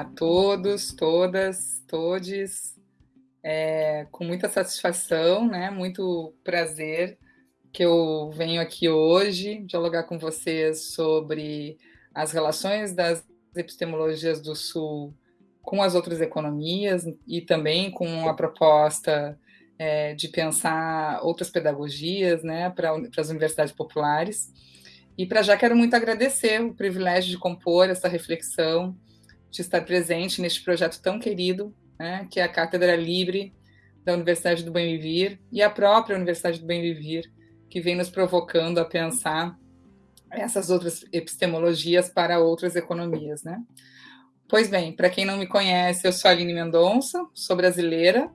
a todos, todas, todes. É, com muita satisfação, né? muito prazer que eu venho aqui hoje dialogar com vocês sobre as relações das epistemologias do Sul com as outras economias e também com a proposta é, de pensar outras pedagogias né, para as universidades populares. E para já quero muito agradecer o privilégio de compor essa reflexão, de estar presente neste projeto tão querido, né, que é a Cátedra Livre da Universidade do Bem Viver e a própria Universidade do Bem Viver, que vem nos provocando a pensar essas outras epistemologias para outras economias, né? Pois bem, para quem não me conhece, eu sou Aline Mendonça, sou brasileira,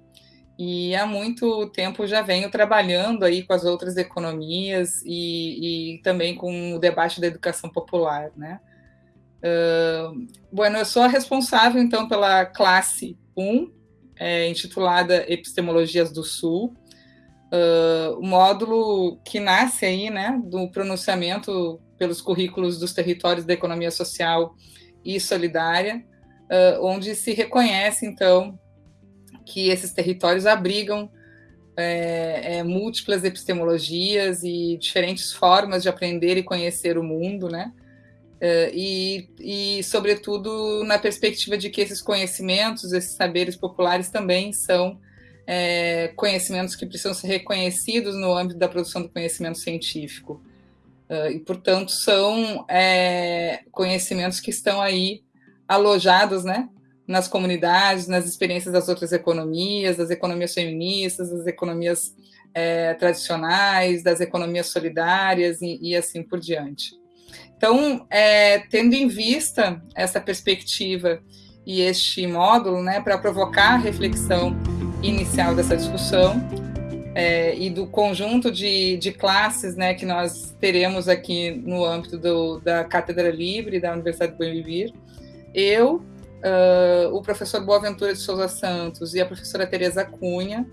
e há muito tempo já venho trabalhando aí com as outras economias e, e também com o debate da educação popular, né? Uh, bueno, eu sou a responsável, então, pela classe 1, é, intitulada Epistemologias do Sul, uh, o módulo que nasce aí, né, do pronunciamento pelos currículos dos territórios da economia social e solidária, uh, onde se reconhece, então, que esses territórios abrigam é, é, múltiplas epistemologias e diferentes formas de aprender e conhecer o mundo, né? É, e, e, sobretudo, na perspectiva de que esses conhecimentos, esses saberes populares também são é, conhecimentos que precisam ser reconhecidos no âmbito da produção do conhecimento científico. Uh, e, portanto, são é, conhecimentos que estão aí alojados né, nas comunidades, nas experiências das outras economias, das economias feministas, das economias é, tradicionais, das economias solidárias e, e assim por diante. Então, é, tendo em vista essa perspectiva e este módulo, né, para provocar a reflexão inicial dessa discussão é, e do conjunto de, de classes, né, que nós teremos aqui no âmbito do, da Cátedra Livre da Universidade do Bom Vivir, eu uh, o professor Boaventura de Souza Santos e a professora Tereza Cunha.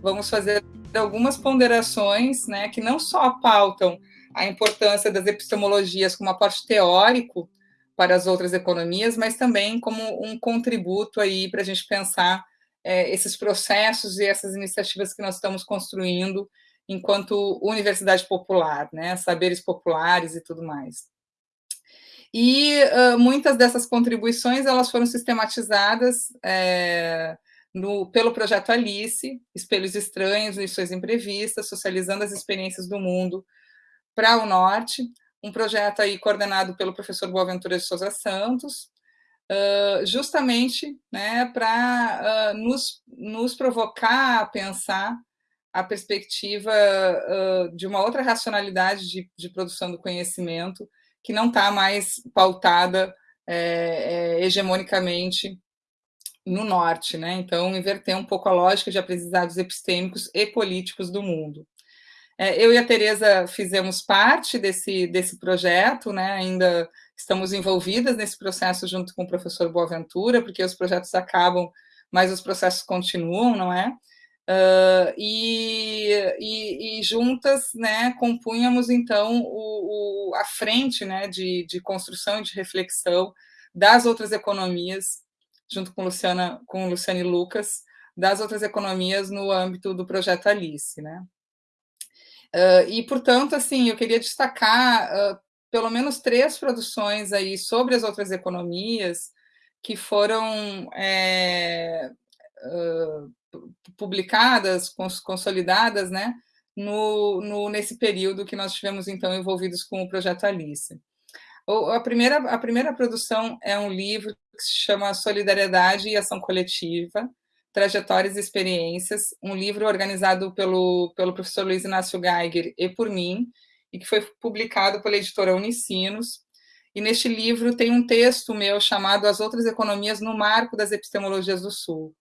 Vamos fazer algumas ponderações né, que não só pautam a importância das epistemologias como aporte teórico para as outras economias, mas também como um contributo aí para a gente pensar é, esses processos e essas iniciativas que nós estamos construindo enquanto universidade popular, né, saberes populares e tudo mais. E uh, muitas dessas contribuições elas foram sistematizadas é, no, pelo projeto Alice, Espelhos Estranhos, Lições Imprevistas, Socializando as Experiências do Mundo para o Norte, um projeto aí coordenado pelo professor Boaventura de Souza Santos, justamente né, para nos, nos provocar a pensar a perspectiva de uma outra racionalidade de, de produção do conhecimento, que não está mais pautada é, é, hegemonicamente no norte, né? Então, inverter um pouco a lógica de aprendizados epistêmicos e políticos do mundo. É, eu e a Tereza fizemos parte desse, desse projeto, né? Ainda estamos envolvidas nesse processo junto com o professor Boaventura, porque os projetos acabam, mas os processos continuam, não é? Uh, e, e, e, juntas né, compunhamos, então, o, o, a frente né, de, de construção e de reflexão das outras economias, junto com Luciana, com Luciane Lucas, das outras economias no âmbito do projeto Alice. Né? Uh, e, portanto, assim, eu queria destacar uh, pelo menos três produções aí sobre as outras economias que foram é, uh, publicadas, consolidadas, né, no, no, nesse período que nós tivemos, então, envolvidos com o Projeto Alice. A primeira, a primeira produção é um livro que se chama Solidariedade e Ação Coletiva, Trajetórias e Experiências, um livro organizado pelo, pelo professor Luiz Inácio Geiger e por mim, e que foi publicado pela editora Unicinos. E neste livro tem um texto meu chamado As Outras Economias no Marco das Epistemologias do Sul,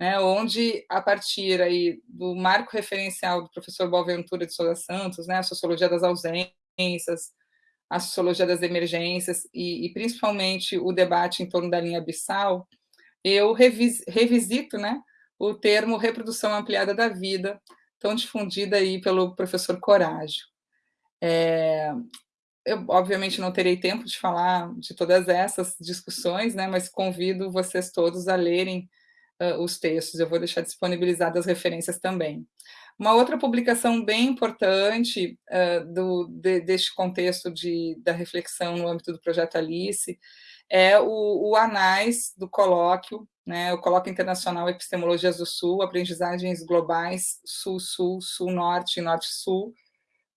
né, onde, a partir aí do marco referencial do professor Boaventura de Souza Santos, né, a sociologia das ausências, a sociologia das emergências e, e principalmente o debate em torno da linha abissal, eu revis, revisito né, o termo reprodução ampliada da vida, tão difundida aí pelo professor Corágio. É, eu, obviamente, não terei tempo de falar de todas essas discussões, né, mas convido vocês todos a lerem uh, os textos, eu vou deixar disponibilizadas as referências também. Uma outra publicação bem importante uh, do, de, deste contexto de, da reflexão no âmbito do Projeto Alice é o, o ANAIS do colóquio, né, o Colóquio Internacional Epistemologias do Sul, Aprendizagens Globais Sul-Sul, Sul-Norte e Norte-Sul,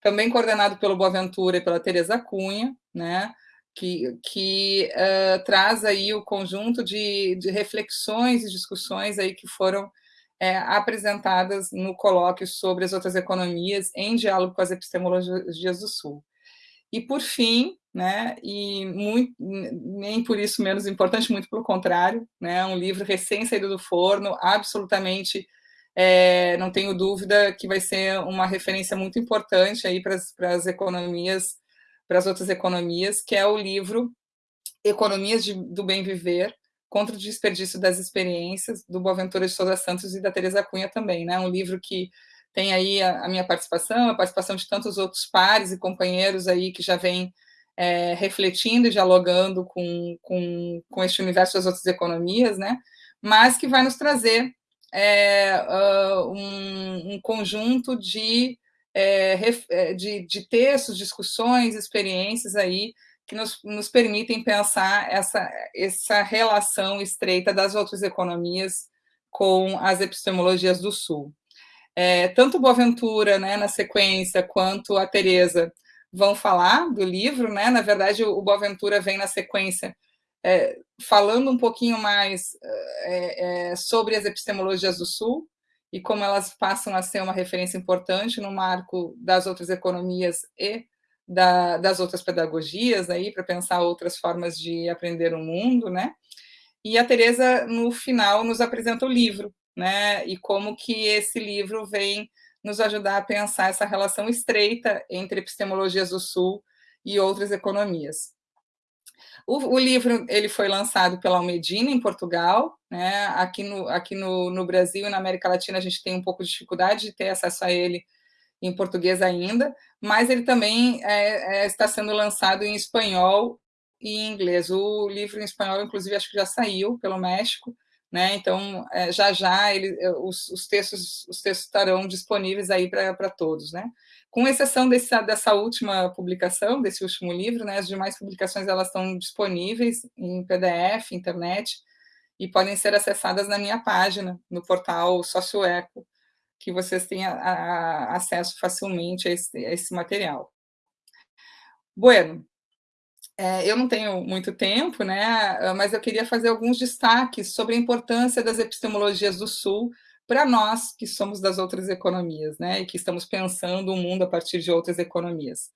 também coordenado pelo Boaventura e pela Tereza Cunha, né, que, que uh, traz aí o conjunto de, de, reflexões e discussões aí que foram é, apresentadas no colóquio sobre as outras economias em diálogo com as epistemologias do Sul. E, por fim, né, e muito, nem por isso menos importante, muito pelo contrário, né, um livro recém-saído do forno, absolutamente, é, não tenho dúvida que vai ser uma referência muito importante aí para as economias, para as outras economias, que é o livro Economias de, do Bem Viver, contra o desperdício das experiências, do Boaventura de Souza Santos e da Teresa Cunha também, né? Um livro que tem aí a, a minha participação, a participação de tantos outros pares e companheiros aí que já vêm é, refletindo e dialogando com, com, com este universo das outras economias, né? Mas que vai nos trazer é, uh, um, um, conjunto de, é, é, de, de textos, discussões, experiências aí que nos, nos permitem pensar essa, essa relação estreita das outras economias com as epistemologias do Sul. É, tanto Boaventura, né, na sequência, quanto a Teresa vão falar do livro, né? Na verdade, o Boaventura vem na sequência é, falando um pouquinho mais é, é, sobre as epistemologias do Sul e como elas passam a ser uma referência importante no marco das outras economias e da, das outras pedagogias aí para pensar outras formas de aprender o mundo, né? E a Teresa no final nos apresenta o livro, né? E como que esse livro vem nos ajudar a pensar essa relação estreita entre epistemologias do Sul e outras economias. O, o, livro ele foi lançado pela Almedina, em Portugal. Né? Aqui, no, aqui no, no Brasil e na América Latina a gente tem um pouco de dificuldade de ter acesso a ele em português ainda, mas ele também é, é, está sendo lançado em espanhol e em inglês. O livro em espanhol, inclusive, acho que já saiu pelo México, né? Então, é, já já ele, é, os, os, textos, os textos estarão disponíveis aí para todos, né? Com exceção desse, dessa última publicação, desse último livro, né? As demais publicações elas estão disponíveis em PDF, internet, e podem ser acessadas na minha página, no portal Socioeco, que vocês tenham a, a, acesso facilmente a esse, a esse material. Bueno, é, eu não tenho muito tempo, né, mas eu queria fazer alguns destaques sobre a importância das epistemologias do Sul para nós que somos das outras economias, né, e que estamos pensando o mundo a partir de outras economias.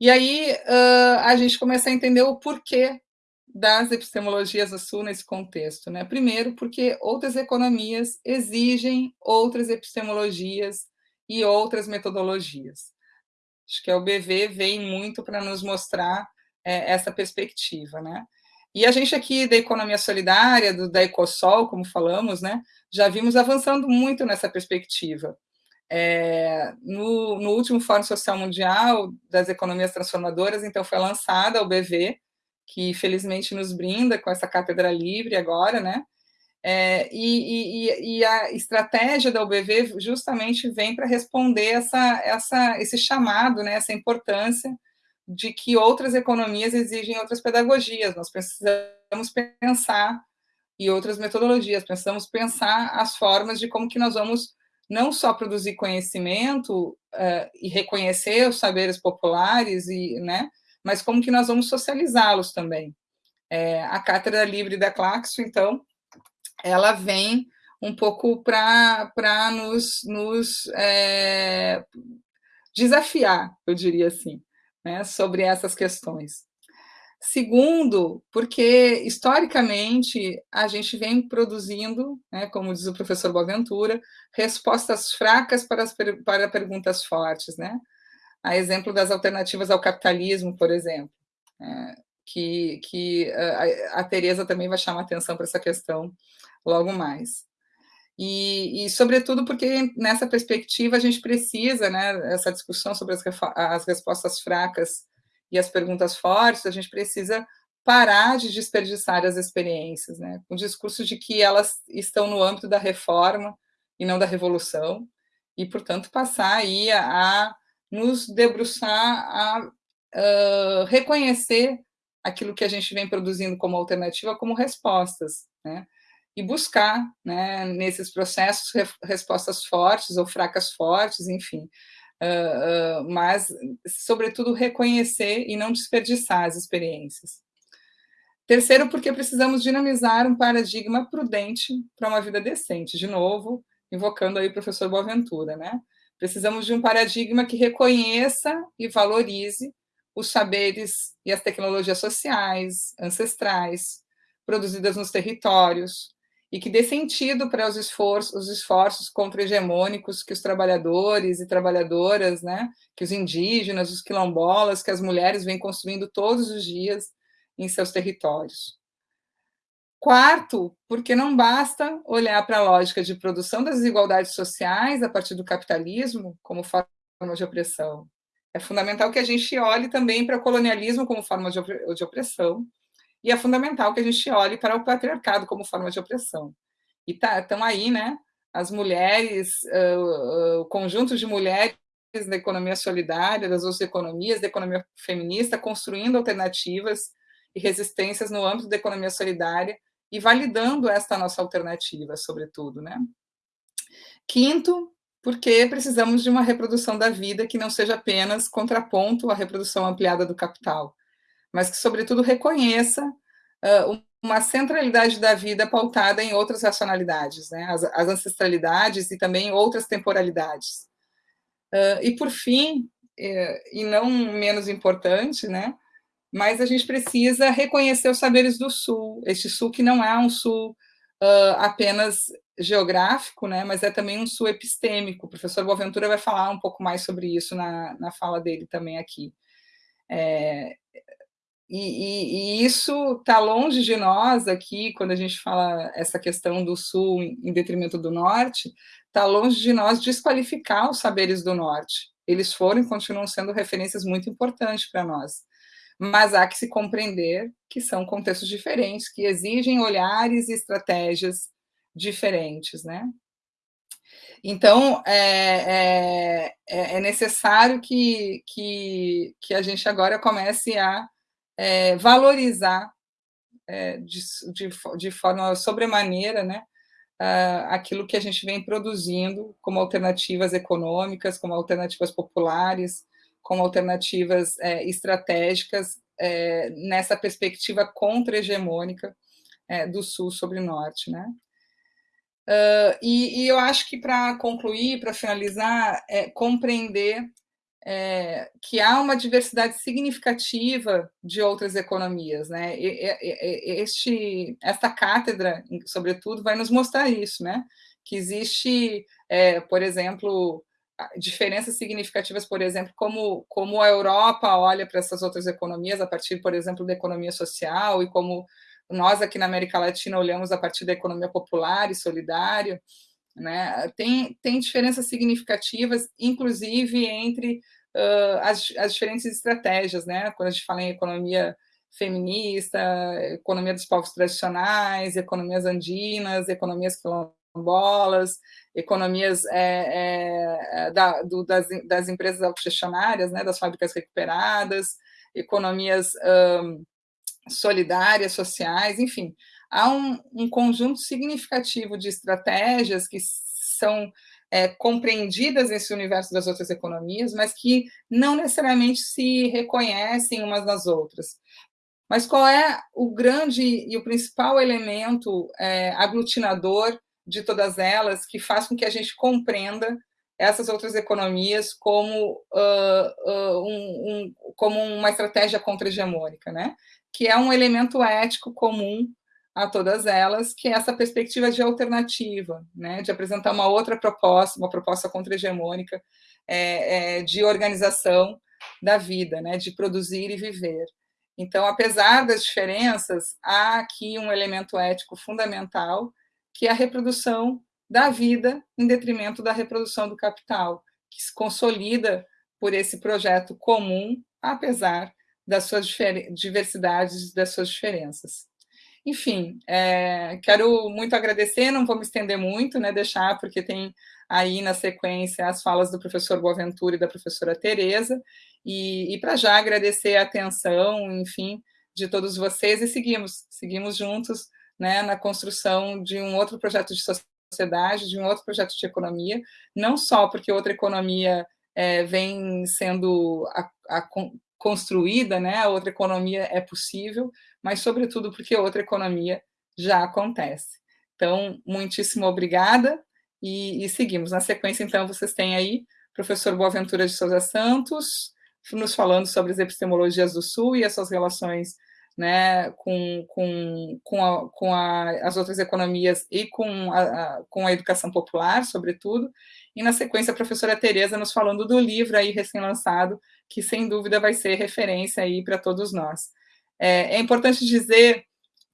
E aí uh, a gente começa a entender o porquê das epistemologias do Sul nesse contexto. Né? Primeiro, porque outras economias exigem outras epistemologias e outras metodologias. Acho que a UBV vem muito para nos mostrar é, essa perspectiva, né? E a gente aqui da economia solidária, do, da Ecosol, como falamos, né, já vimos avançando muito nessa perspectiva. É, no, no, último Fórum Social Mundial das Economias Transformadoras, então, foi lançada a UBV, que felizmente nos brinda com essa cátedra livre agora, né? É, e, e, e, a estratégia da UBV justamente vem para responder essa, essa, esse chamado, né, essa importância de que outras economias exigem outras pedagogias, nós precisamos pensar e outras metodologias, precisamos pensar as formas de como que nós vamos não só produzir conhecimento uh, e reconhecer os saberes populares, e, né, mas como que nós vamos socializá-los também. É, a Cátedra Livre da Claxo, então, ela vem um pouco para nos, nos é, desafiar, eu diria assim né, sobre essas questões. Segundo, porque historicamente a gente vem produzindo, né, como diz o professor Boaventura, respostas fracas para, as, para perguntas fortes, né? A exemplo das alternativas ao capitalismo, por exemplo, né, que, que a, a Tereza também vai chamar atenção para essa questão logo mais. E, e, sobretudo, porque nessa perspectiva a gente precisa, né, essa discussão sobre as, as respostas fracas e as perguntas fortes, a gente precisa parar de desperdiçar as experiências, né? O discurso de que elas estão no âmbito da reforma e não da revolução, e, portanto, passar aí a, a nos debruçar a uh, reconhecer aquilo que a gente vem produzindo como alternativa como respostas, né? E buscar, né, nesses processos, re respostas fortes ou fracas fortes, enfim, uh, uh, mas, sobretudo, reconhecer e não desperdiçar as experiências. Terceiro, porque precisamos dinamizar um paradigma prudente para uma vida decente. De novo, invocando aí o professor Boaventura, né? Precisamos de um paradigma que reconheça e valorize os saberes e as tecnologias sociais, ancestrais, produzidas nos territórios, e que dê sentido para os esforços, os esforços contra-hegemônicos que os trabalhadores e trabalhadoras, né, que os indígenas, os quilombolas, que as mulheres vêm construindo todos os dias em seus territórios. Quarto, porque não basta olhar para a lógica de produção das desigualdades sociais a partir do capitalismo como forma de opressão. É fundamental que a gente olhe também para o colonialismo como forma de opressão, e é fundamental que a gente olhe para o patriarcado como forma de opressão. E tá, estão aí, né, as mulheres, uh, uh, o conjunto de mulheres da economia solidária, das outras economias, da economia feminista, construindo alternativas e resistências no âmbito da economia solidária e validando esta nossa alternativa, sobretudo. Né? Quinto, porque precisamos de uma reprodução da vida que não seja apenas contraponto à reprodução ampliada do capital, mas que, sobretudo, reconheça uh, uma centralidade da vida pautada em outras racionalidades, né? as, as ancestralidades e também outras temporalidades. Uh, e, por fim, eh, e não menos importante, né? mas a gente precisa reconhecer os saberes do Sul, este Sul que não é um Sul uh, apenas geográfico, né, mas é também um Sul epistêmico. O professor Boaventura vai falar um pouco mais sobre isso na, na fala dele também aqui. É, e, e, e, isso está longe de nós aqui, quando a gente fala essa questão do Sul em detrimento do Norte, está longe de nós desqualificar os saberes do Norte. Eles foram e continuam sendo referências muito importantes para nós mas há que se compreender que são contextos diferentes, que exigem olhares e estratégias diferentes, né? Então, é, é, é necessário que, que, que, a gente agora comece a é, valorizar é, de, de, de, forma sobremaneira né, aquilo que a gente vem produzindo como alternativas econômicas, como alternativas populares, como alternativas é, estratégicas é, nessa perspectiva contra-hegemônica é, do Sul sobre o Norte. Né? Uh, e, e, eu acho que, para concluir, para finalizar, é compreender é, que há uma diversidade significativa de outras economias. Né? Este, esta cátedra, sobretudo, vai nos mostrar isso, né? que existe, é, por exemplo, diferenças significativas, por exemplo, como, como a Europa olha para essas outras economias, a partir, por exemplo, da economia social, e como nós aqui na América Latina olhamos a partir da economia popular e solidária, né? tem, tem diferenças significativas, inclusive entre uh, as, as diferentes estratégias, né? quando a gente fala em economia feminista, economia dos povos tradicionais, economias andinas, economias quilombolas, economias é, é, da, do, das, das, empresas autogestionárias, né, das fábricas recuperadas, economias um, solidárias, sociais, enfim. Há um, um, conjunto significativo de estratégias que são é, compreendidas nesse universo das outras economias, mas que não necessariamente se reconhecem umas nas outras. Mas qual é o grande e o principal elemento é, aglutinador de todas elas que faz com que a gente compreenda essas outras economias como, uh, uh, um, um, como uma estratégia contra-hegemônica, né? que é um elemento ético comum a todas elas, que é essa perspectiva de alternativa, né? de apresentar uma outra proposta, uma proposta contra-hegemônica é, é, de organização da vida, né? de produzir e viver. Então, apesar das diferenças, há aqui um elemento ético fundamental, que é a reprodução da vida em detrimento da reprodução do capital, que se consolida por esse projeto comum, apesar das suas diversidades, das suas diferenças. Enfim, é, quero muito agradecer, não vou me estender muito, né, deixar, porque tem aí na sequência as falas do professor Boaventura e da professora Tereza, e, e para já agradecer a atenção, enfim, de todos vocês, e seguimos, seguimos juntos né, na construção de um outro projeto de sociedade, de um outro projeto de economia, não só porque outra economia é, vem sendo a, a, construída, né, outra economia é possível, mas, sobretudo, porque outra economia já acontece. Então, muitíssimo obrigada e, e seguimos. Na sequência, então, vocês têm aí professor Boaventura de Souza Santos, nos falando sobre as epistemologias do Sul e as suas relações né, com, com, com, a, com a, as outras economias e com a, com a educação popular, sobretudo, e na sequência a professora Tereza nos falando do livro aí recém-lançado, que sem dúvida vai ser referência aí para todos nós. É, é, importante dizer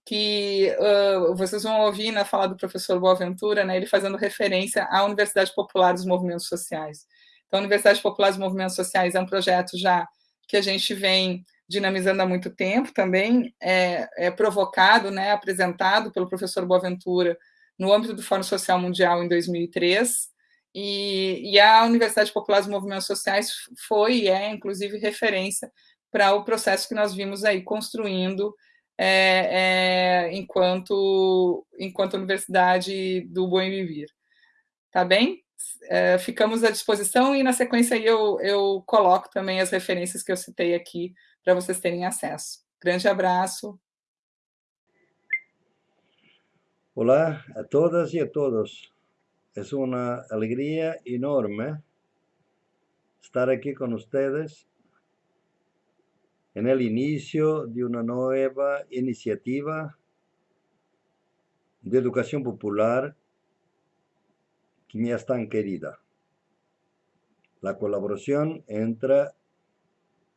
que uh, vocês vão ouvir na fala do professor Boaventura, né, ele fazendo referência à Universidade Popular dos Movimentos Sociais. Então, a Universidade Popular dos Movimentos Sociais é um projeto já que a gente vem dinamizando há muito tempo também, é, é provocado, né, apresentado pelo professor Boaventura no âmbito do Fórum Social Mundial em 2003, e, e, a Universidade Popular dos Movimentos Sociais foi e é, inclusive, referência para o processo que nós vimos aí construindo é, é, enquanto, enquanto Universidade do Bom Viver. Tá bem? É, ficamos à disposição e, na sequência, eu, eu coloco também as referências que eu citei aqui para vocês terem acesso. Grande abraço. Olá a todas e a todos. Es una alegría enorme estar aquí con ustedes en el inicio de una nueva iniciativa de educación popular que me es tan querida. La colaboración entre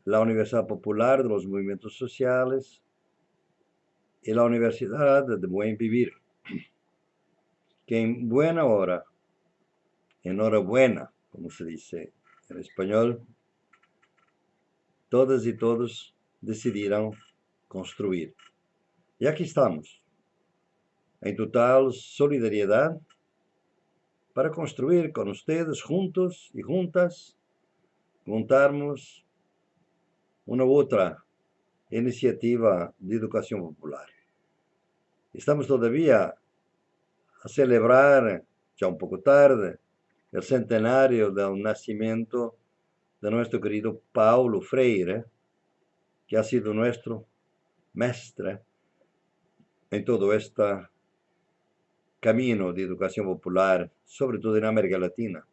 la Universidad Popular de los Movimientos Sociales y la Universidad de Buen Vivir que en buena hora, enhorabuena, como se dice en español, todas y todos decidieron construir. Y aquí estamos, en total solidaridad, para construir con ustedes juntos y juntas, montarmos una otra iniciativa de educación popular. Estamos todavía a celebrar, ya un poco tarde, el centenario del nacimiento de nuestro querido Paulo Freire, que ha sido nuestro mestre en todo este camino de educación popular, sobre todo en América Latina.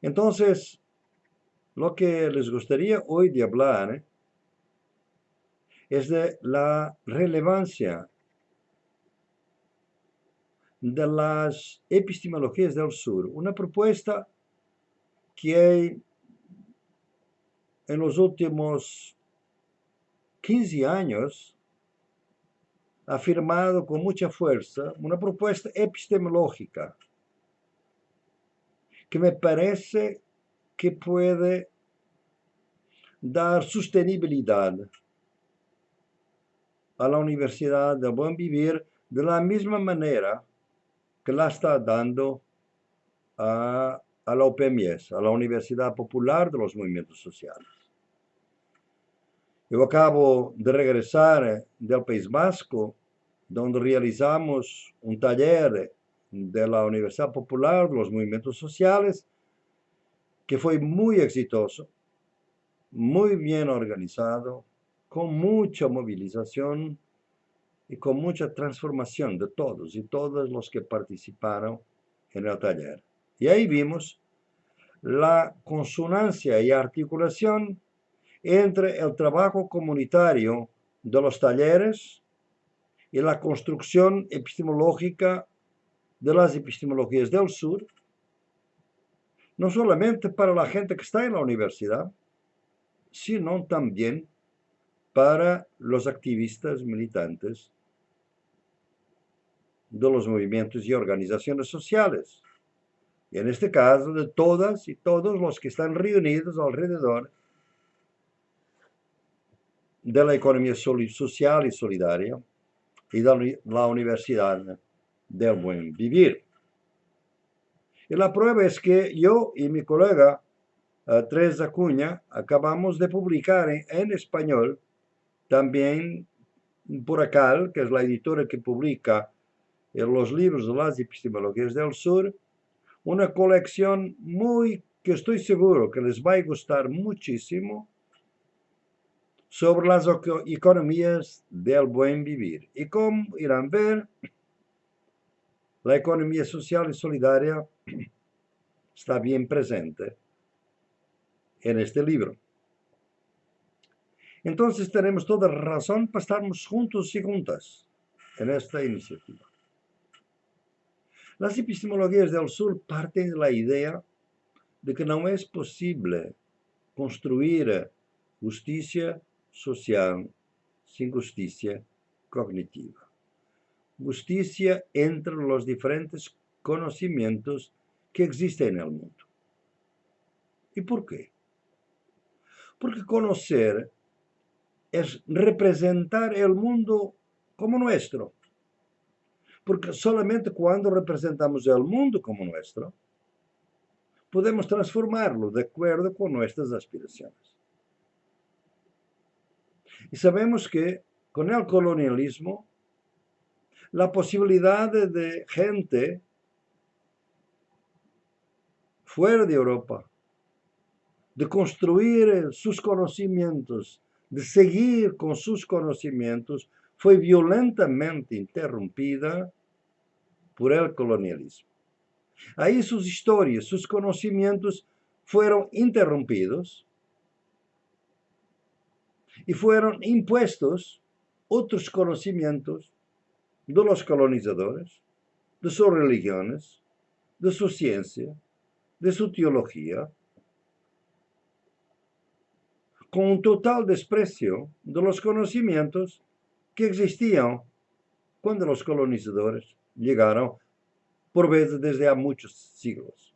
Entonces, lo que les gustaría hoy de hablar es de la relevancia de las epistemologías del sur, una propuesta que en los últimos 15 años ha afirmado con mucha fuerza una propuesta epistemológica que me parece que puede dar sostenibilidad a la Universidad del Buen Vivir de la misma manera que la está dando a, a la OPMS, a la Universidad Popular de los Movimientos Sociales. Eu acabo de regresar del País Vasco, donde realizamos un taller de la Universidad Popular de los Movimientos Sociales, que fue muy exitoso, muy bien organizado, con mucha movilización y con mucha transformación de todos y todos los que participaron en el taller. Y ahí vimos la consonancia y articulación entre el trabajo comunitario de los talleres y la construcción epistemológica de las epistemologías del sur, no solamente para la gente que está en la universidad, sino también para los activistas militantes de los movimientos y organizaciones sociales. Y en este caso, de todas y todos los que están reunidos alrededor da economia social e solidária e da Universidade del Buen Vivir. Y la prueba es que yo y mi colega uh, Teresa Cunha acabamos de publicar en, en, español también por Acal, que es la editora que publica los libros de las epistemologías del sur, una colección muy que estoy seguro que les va a gustar muchísimo sobre las economías del buen vivir. Y como irán ver, la economía social y solidaria está bien presente en este libro. Entonces tenemos toda razón para estarmos juntos y juntas en esta iniciativa. Las epistemologías del sur parten de la idea de que não é possível construir justiça social sem justiça cognitiva. Justiça entre os diferentes conhecimentos que existem no mundo. E por quê? Porque conhecer é representar o mundo como nuestro. Porque solamente quando representamos o mundo como nuestro, podemos transformarlo de acuerdo con nuestras aspiraciones. Y sabemos que con el colonialismo, la posibilidad de gente fuera de Europa de construir sus conocimientos, de seguir con sus conocimientos, fue violentamente interrumpida por el colonialismo. Aí suas histórias, seus conhecimentos foram interrompidos e foram impostos outros conhecimentos de los colonizadores, de suas religiões, de sua ciência, de sua teologia, com um total desprecio de los conhecimentos que existiam quando os colonizadores chegaram por vezes desde há muitos siglos.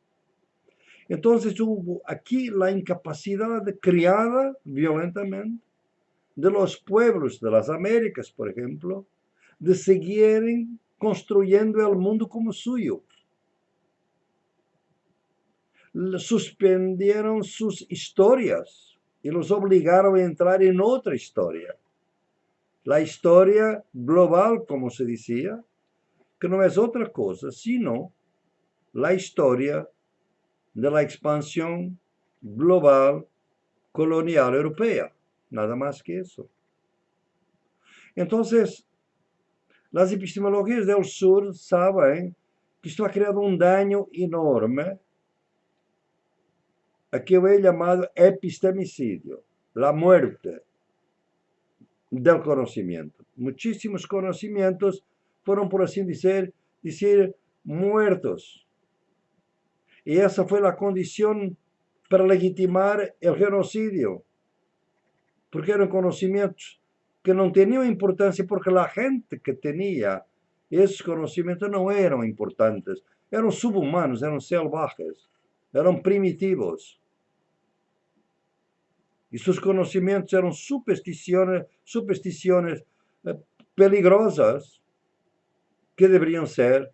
Então, houve aqui a incapacidade criada violentamente de los pueblos de las Américas, por exemplo, de seguirem construindo o mundo como suyo. Suspendieron suas histórias e los obrigaram a entrar em outra história. A história global, como se dizia, que não é outra coisa senão a história da expansão global colonial europeia. Nada mais que isso. Então, as epistemologias do Sur sabem que isto ha criado um dano enorme a que é chamado epistemicídio, a morte do conhecimento. Muitíssimos conhecimentos foram, por assim dizer, dizer muertos. E essa foi a condição para legitimar o genocídio, porque eram conhecimentos que não tinham importância, porque a gente que tinha esses conhecimentos não eram importantes, eram subhumanos, eram selvagens, eram primitivos. E seus conhecimentos eram superstições, superstições eh, peligrosas que deveriam ser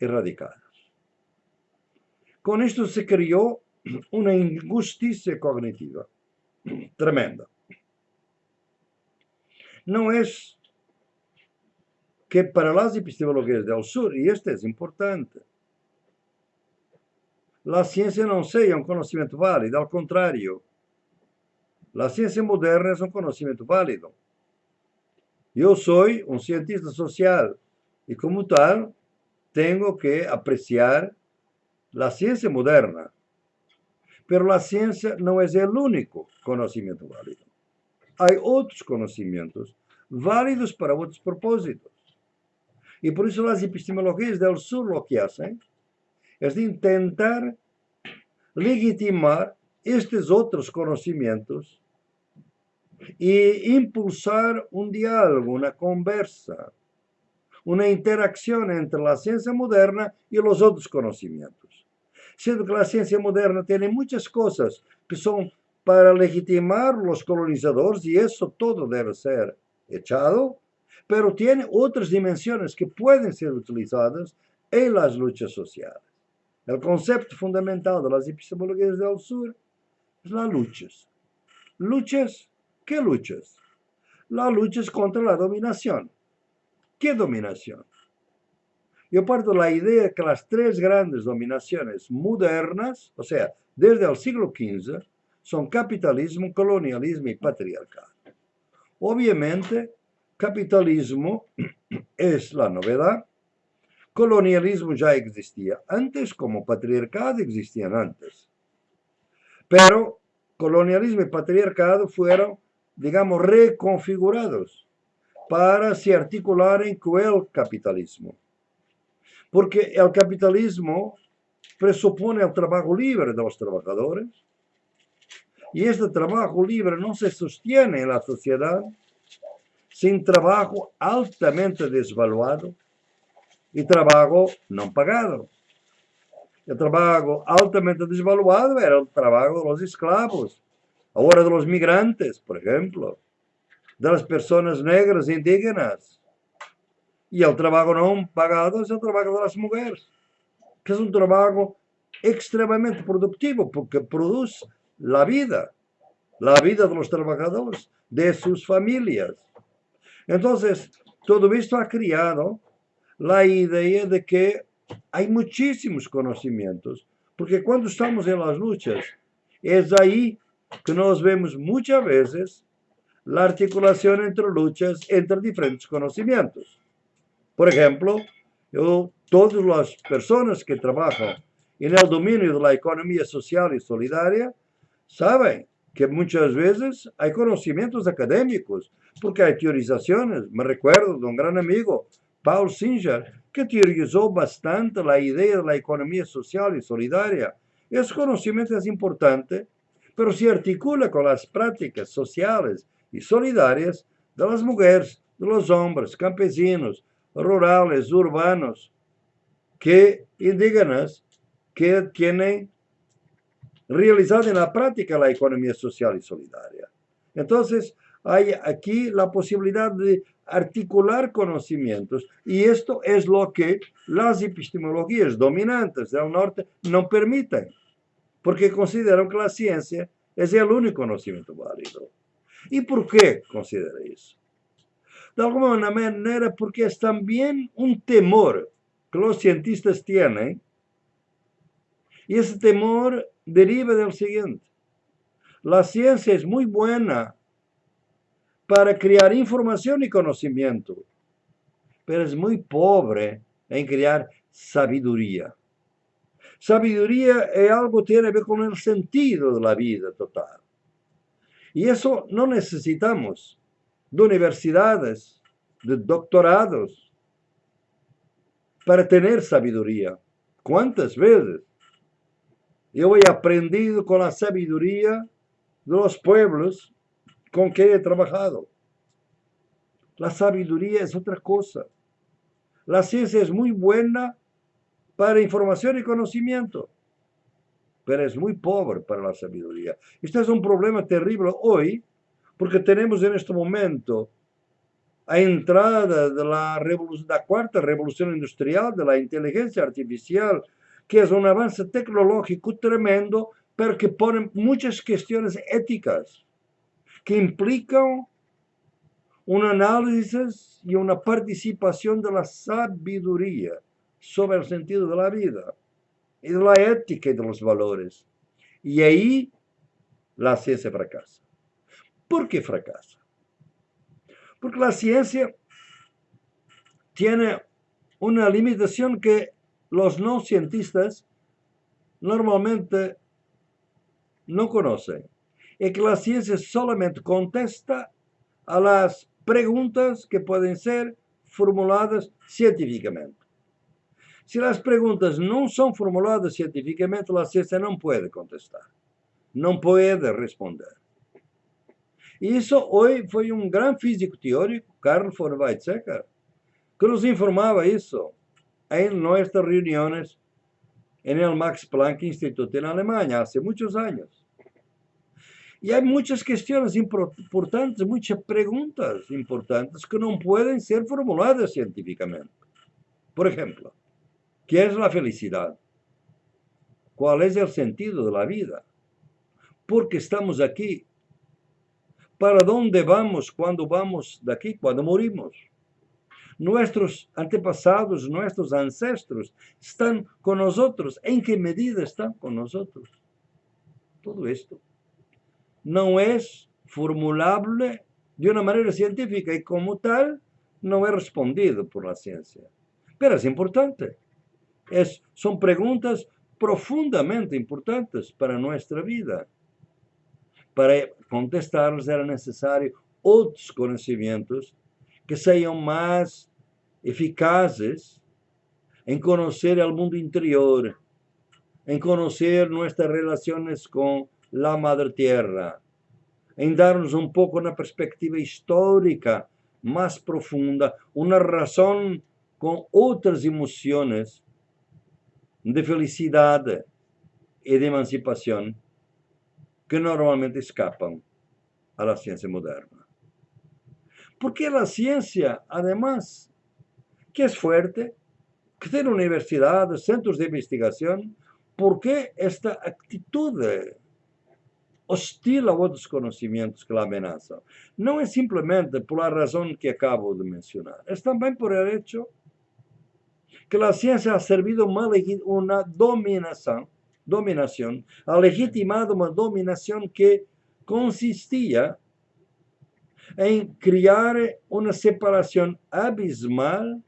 erradicadas. Com isto se criou uma injustiça cognitiva tremenda. Não é que para as epistemologias do Sur, e isto é importante, a ciência não seja um conhecimento válido, ao contrário, a ciência moderna é um conhecimento válido. Eu sou um cientista social y como tal tengo que apreciar la ciencia moderna. Pero la ciencia no es el único conocimiento válido. Hay otros conocimientos válidos para otros propósitos. Y por eso las epistemologías del sur lo que hacen es de intentar legitimar estos otros conocimientos y impulsar un diálogo, una conversa uma interação entre a ciência moderna e os outros conhecimentos. Sendo que a ciência moderna tem muitas coisas que são para legitimar los colonizadores y eso todo debe ser echado, pero tiene otras dimensiones que pueden ser utilizadas en las luchas sociales. El concepto fundamental de las epistemologías del sur es las luchas. ¿Luchas? ¿Qué luchas? Las luchas contra la dominación. ¿Qué dominación? Yo parto la idea que las tres grandes dominaciones modernas, o sea, desde el siglo XV, son capitalismo, colonialismo y patriarcado. Obviamente, capitalismo es la novedad, colonialismo ya existía antes, como patriarcado existían antes. Pero colonialismo y patriarcado fueron, digamos, reconfigurados para se articular en el capitalismo. Porque el capitalismo presupone el trabajo libre de los trabajadores, y este trabajo libre no se sostiene en la sociedad sin trabajo altamente desvaluado y trabajo no pagado. El trabajo altamente desvaluado era el trabajo de los esclavos, ahora de los migrantes, por ejemplo, de las personas negras indígenas. Y el trabajo no pagado es el trabajo de las mujeres, que es un trabajo extremadamente productivo porque produce la vida, la vida de los trabajadores, de sus familias. Entonces, todo esto ha creado la idea de que hay muchísimos conocimientos, porque cuando estamos en las luchas, es ahí que nos vemos muchas veces la articulación entre luchas, entre diferentes conocimientos. Por ejemplo, yo, todas las personas que trabajan en el dominio de la economía social y solidaria saben que muchas veces hay conocimientos académicos, porque hay teorizaciones. Me recuerdo de un gran amigo, Paul Singer, que teorizó bastante la idea de la economía social y solidaria. Ese conocimiento es importante, pero se articula con las prácticas sociales y solidarias de las mujeres, de los hombres, campesinos, rurales, urbanos, que indígenas, que tienen realizada en la práctica la economía social y solidaria. Entonces, hay aquí la posibilidad de articular conocimientos y esto es lo que las epistemologías dominantes del norte no permiten, porque consideran que la ciencia es el único conocimiento válido. ¿Y por qué considera eso? De alguna manera porque es también un temor que los cientistas tienen y ese temor deriva del siguiente. La ciencia es muy buena para crear información y conocimiento, pero es muy pobre en crear sabiduría. Sabiduría es algo que tiene que ver con el sentido de la vida total. Y eso no necesitamos de universidades, de doctorados, para tener sabiduría. ¿Cuántas veces yo he aprendido con la sabiduría de los pueblos con que he trabajado. La sabiduría es otra cosa. La ciencia es muy buena para información y conocimiento, pero es muy pobre para la sabiduría. Este es un problema terrible hoy, porque tenemos en este momento a entrada de la, de la cuarta revolución industrial, de la inteligencia artificial, que es un avance tecnológico tremendo, pero que pone muchas cuestiones éticas que implican un análisis y una participación de la sabiduría sobre el sentido de la vida de la ética y de los valores. Y ahí la ciencia fracasa. ¿Por qué fracasa? Porque la ciencia tiene una limitación que los no cientistas normalmente no conocen. Es que la ciencia solamente contesta a las preguntas que pueden ser formuladas científicamente. Si las preguntas no son formuladas científicamente, la ciencia no puede contestar, no puede responder. Y eso hoy fue un gran físico teórico, Carl von Weizsäcker, que nos informaba eso en nuestras reuniones en el Max Planck Institute en Alemania hace muchos años. E há muitas questões importantes, muitas perguntas importantes que não podem ser formuladas cientificamente. Por exemplo, o que é a felicidade? Qual é o sentido da vida? Por que estamos aqui? Para onde vamos quando vamos daqui, quando morimos? Nuestros antepassados, nuestros ancestros están con nosotros. ¿En qué medida están con nosotros? Todo esto não é formulável de uma maneira científica e, como tal, não é respondido por a ciência. Mas é importante. É, são perguntas profundamente importantes para a nossa vida. Para contestá-las era necessário outros conhecimentos que sejam mais eficazes em conhecer o mundo interior, em conhecer nossas relações com la Madre Tierra, em dar-nos um pouco na perspectiva histórica mais profunda, uma razão com outras emoções de felicidade e de emancipação que normalmente escapam à ciência moderna. Porque a ciência, además, que é forte, que tem universidades, centros de investigação, por que esta atitude hostil a outros conhecimentos que a ameaçam. Não é simplesmente por a razão que acabo de mencionar, é também por o hecho que a ciência ha servido uma dominação, dominação, ha legitimado uma dominação que consistia em criar uma separação abismal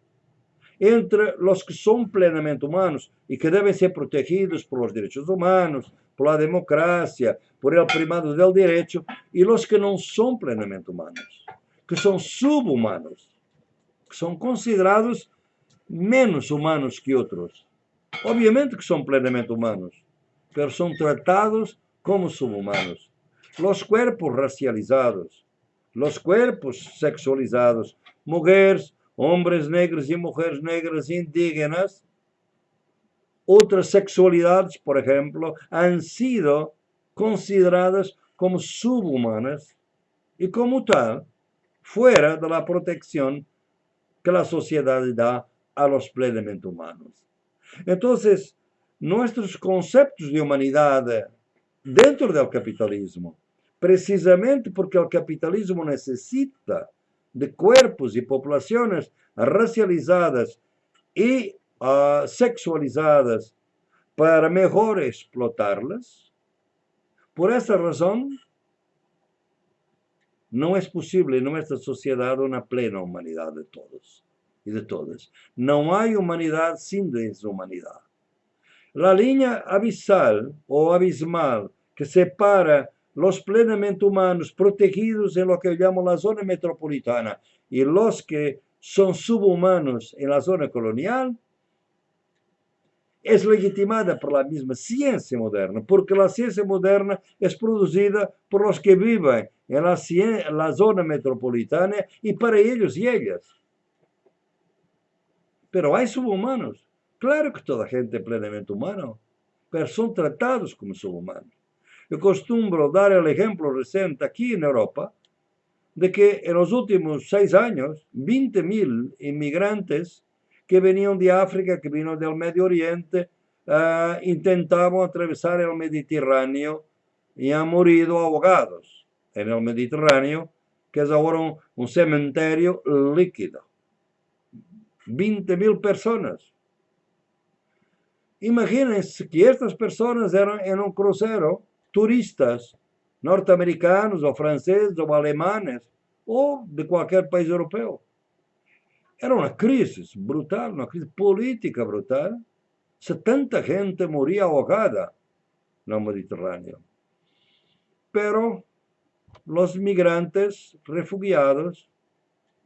entre os que são plenamente humanos e que devem ser protegidos por os direitos humanos, por la democracia, por el primado del derecho, y los que no son plenamente humanos, que son subhumanos, que son considerados menos humanos que otros. Obviamente que son plenamente humanos, pero son tratados como subhumanos. Los cuerpos racializados, los cuerpos sexualizados, mujeres, hombres negros y mujeres negras indígenas, outras sexualidades, por exemplo, han sido consideradas como subhumanas e, como tal, fuera de la protección que la sociedad da a los plenamente humanos. Entonces, nuestros conceptos de humanidade dentro del capitalismo, precisamente porque o capitalismo necessita de cuerpos e populações racializadas e uh, sexualizadas para melhor explotá-las. Por essa razão, não é possível em nossa sociedade uma plena humanidade de todos e de todas. Não há humanidade sem deshumanidade. A linha abissal ou abismal que separa os plenamente humanos protegidos em lo que chamamos a zona metropolitana e os que são subhumanos em la zona colonial é legitimada por la misma ciencia moderna, porque a ciência moderna é produzida por os que vivem em la, la zona metropolitana e para eles e elas. Pero há subhumanos. Claro que toda gente plenamente humana, pero são tratados como subhumanos. Eu costumo dar o exemplo recente aqui na Europa de que en los últimos seis años, 20 mil inmigrantes que venían de África, que vino del Medio Oriente, uh, intentaban atravesar el Mediterráneo y han morido ahogados en el Mediterráneo, que es ahora un, un cementerio líquido. 20.000 personas. Imagínense que estas personas eran en un crucero turistas norte-americanos ou franceses ou alemães ou de qualquer país europeu. Era uma crise brutal, uma crise política brutal. Se tanta gente morria ahogada no Mediterrâneo. Pero os migrantes refugiados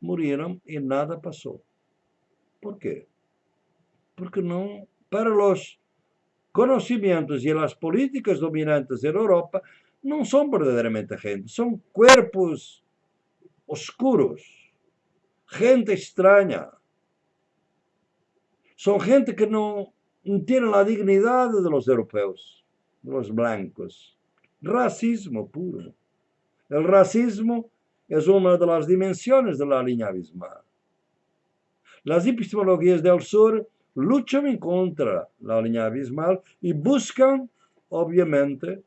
morreram e nada passou. Por quê? Porque não, para os conhecimentos e as políticas dominantes da Europa, não são verdadeiramente gente, são corpos oscuros gente extraña. Son gente que no tiene la dignidad de los europeos, de los blancos. Racismo puro. El racismo es una de las dimensiones de la línea abismal. Las epistemologías del sur luchan contra la línea abismal y buscan, obviamente,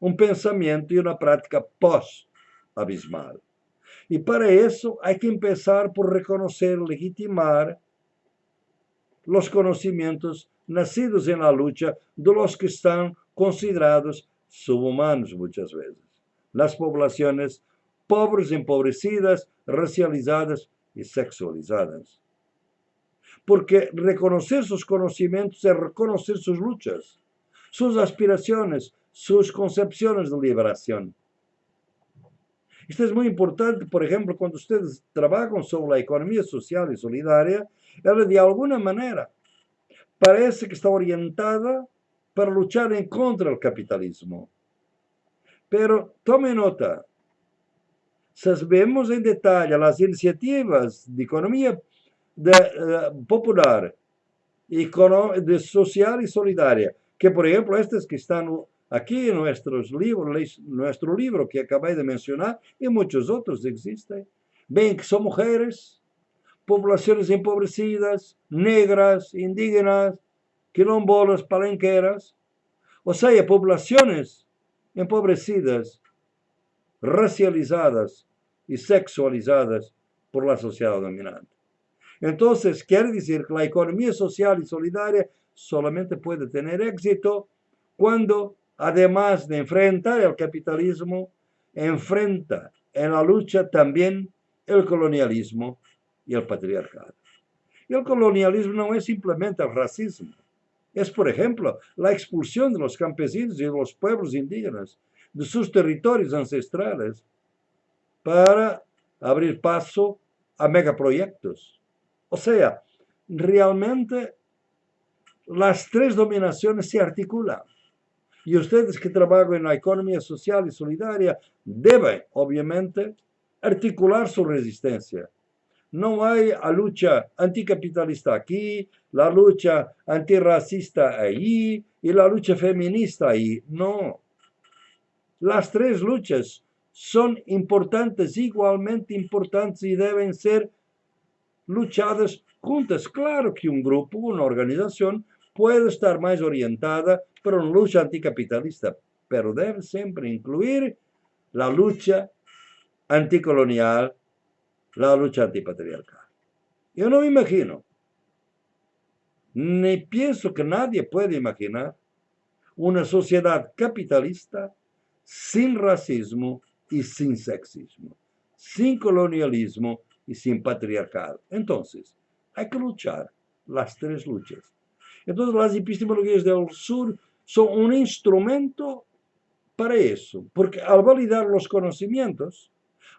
un pensamiento y una práctica post-abismal. Y para eso hay que empezar por reconocer, legitimar nacidos en la lucha de los que están considerados subhumanos muchas veces. Las poblaciones pobres, empobrecidas, racializadas y sexualizadas. Porque reconocer sus conocimientos es reconocer sus luchas, sus aspiraciones, sus concepciones de liberación. Esto es muy importante, por ejemplo, cuando ustedes trabajan sobre la economía social y solidaria, ella de alguna manera parece que está orientada para luchar en contra del capitalismo. Pero tome nota, si vemos en detalle las iniciativas de economía de, uh, popular, de social y solidaria, que por ejemplo estas que están aquí en nuestros libros, nuestro libro que acabé de mencionar y muchos otros existen, ven que son mujeres, poblaciones empobrecidas, negras, indígenas, quilombolas, palenqueras, o sea, poblaciones empobrecidas, racializadas y sexualizadas por la sociedad dominante. Entonces, quiere decir que la economía social y solidaria solamente puede tener éxito cuando, además de enfrentar el capitalismo, enfrenta en la lucha también el colonialismo y el patriarcado. Y el colonialismo no es simplemente el racismo, es, por ejemplo, la expulsión de los campesinos y de los pueblos indígenas de sus territorios ancestrales para abrir paso a megaproyectos. O sea, realmente las tres dominaciones se articulan. Y ustedes que trabajan en la economía social y solidaria deben, obviamente, articular su resistencia no hay a lucha anticapitalista aquí, la lucha antirracista ahí y la lucha feminista ahí. No. Las tres luchas son importantes, igualmente importantes y deben ser luchadas juntas. Claro que un grupo, una organización puede estar más orientada para una lucha anticapitalista, pero debe siempre incluir la lucha anticolonial la lucha antipatriarcal. Yo no me imagino, ni pienso que nadie puede imaginar una sociedad capitalista sin racismo y sin sexismo, sin colonialismo y sin patriarcado. Entonces, hay que luchar las tres luchas. Entonces, las epistemologías del sur son un instrumento para eso, porque al validar los conocimientos,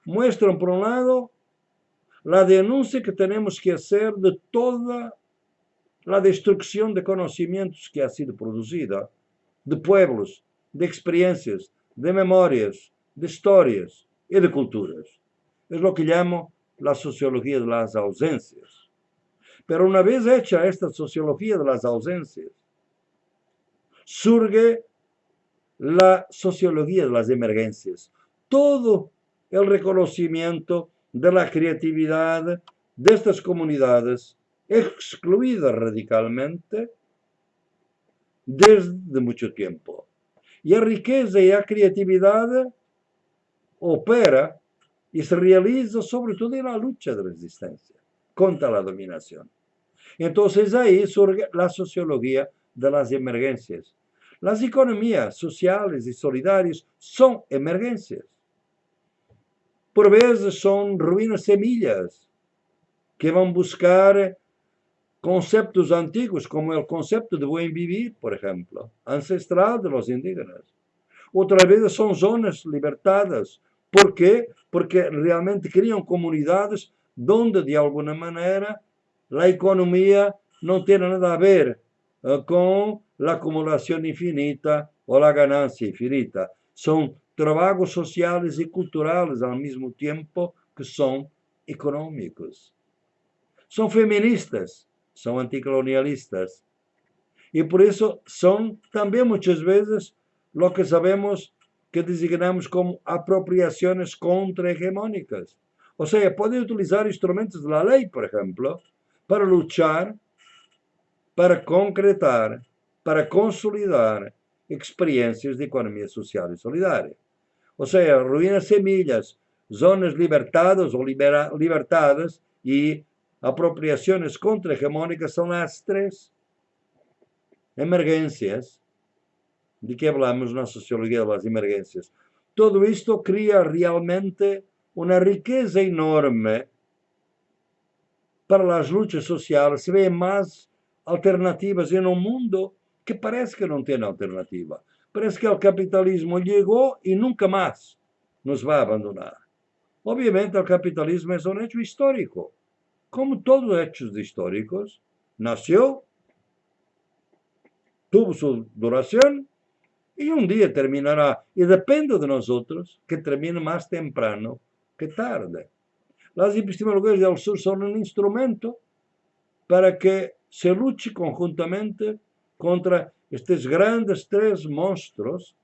muestran, por un lado, la denuncia que tenemos que hacer de toda la destrucción de conocimientos que ha sido producida, de pueblos, de experiencias, de memorias, de historias y de culturas. Es lo que llamo la sociología de las ausencias. Pero una vez hecha esta sociología de las ausencias, surge la sociología de las emergencias. Todo el reconocimiento de la creatividad de estas comunidades excluidas radicalmente desde mucho tiempo. Y la riqueza y la creatividad opera y se realiza sobre todo en la lucha de resistencia contra la dominación. Entonces ahí surge la sociología de las emergencias. Las economías sociales y solidarias son emergencias por vezes son ruínas semillas que vão buscar conceptos antigos, como o conceito de buen vivir, por exemplo, ancestral de los indígenas. Outras vezes são zonas libertadas. Por quê? Porque realmente criam comunidades onde, de alguma maneira, a economia não tem nada a ver uh, com a acumulação infinita ou a ganância infinita. São trabajos sociales y culturales al mismo tiempo que son económicos. Son feministas, son anticolonialistas. Y por eso son también muchas veces lo que sabemos que designamos como apropriações contra-hegemónicas. Ou seja, podem utilizar instrumentos da lei, por exemplo, para lutar, para concretar, para consolidar experiências de economia social e solidária. Ou seja, ruínas semilhas, zonas libertadas ou libera, libertadas apropriações contra-hegemónicas são as três emergências de que hablamos na sociologia das emergências. Todo isto cria realmente uma riqueza enorme para as lutas sociais. Se vê mais alternativas em um mundo que parece que não tem alternativa. Parece que o capitalismo chegou e nunca mais nos vai abandonar. Obviamente, o capitalismo é um hecho histórico. Como todos os hechos históricos, nasceu, tuvo sua duração e um dia terminará. E depende de nós outros que termine mais temprano que tarde. As epistemologias do Sur são um instrumento para que se lute conjuntamente contra estes grandes três monstruos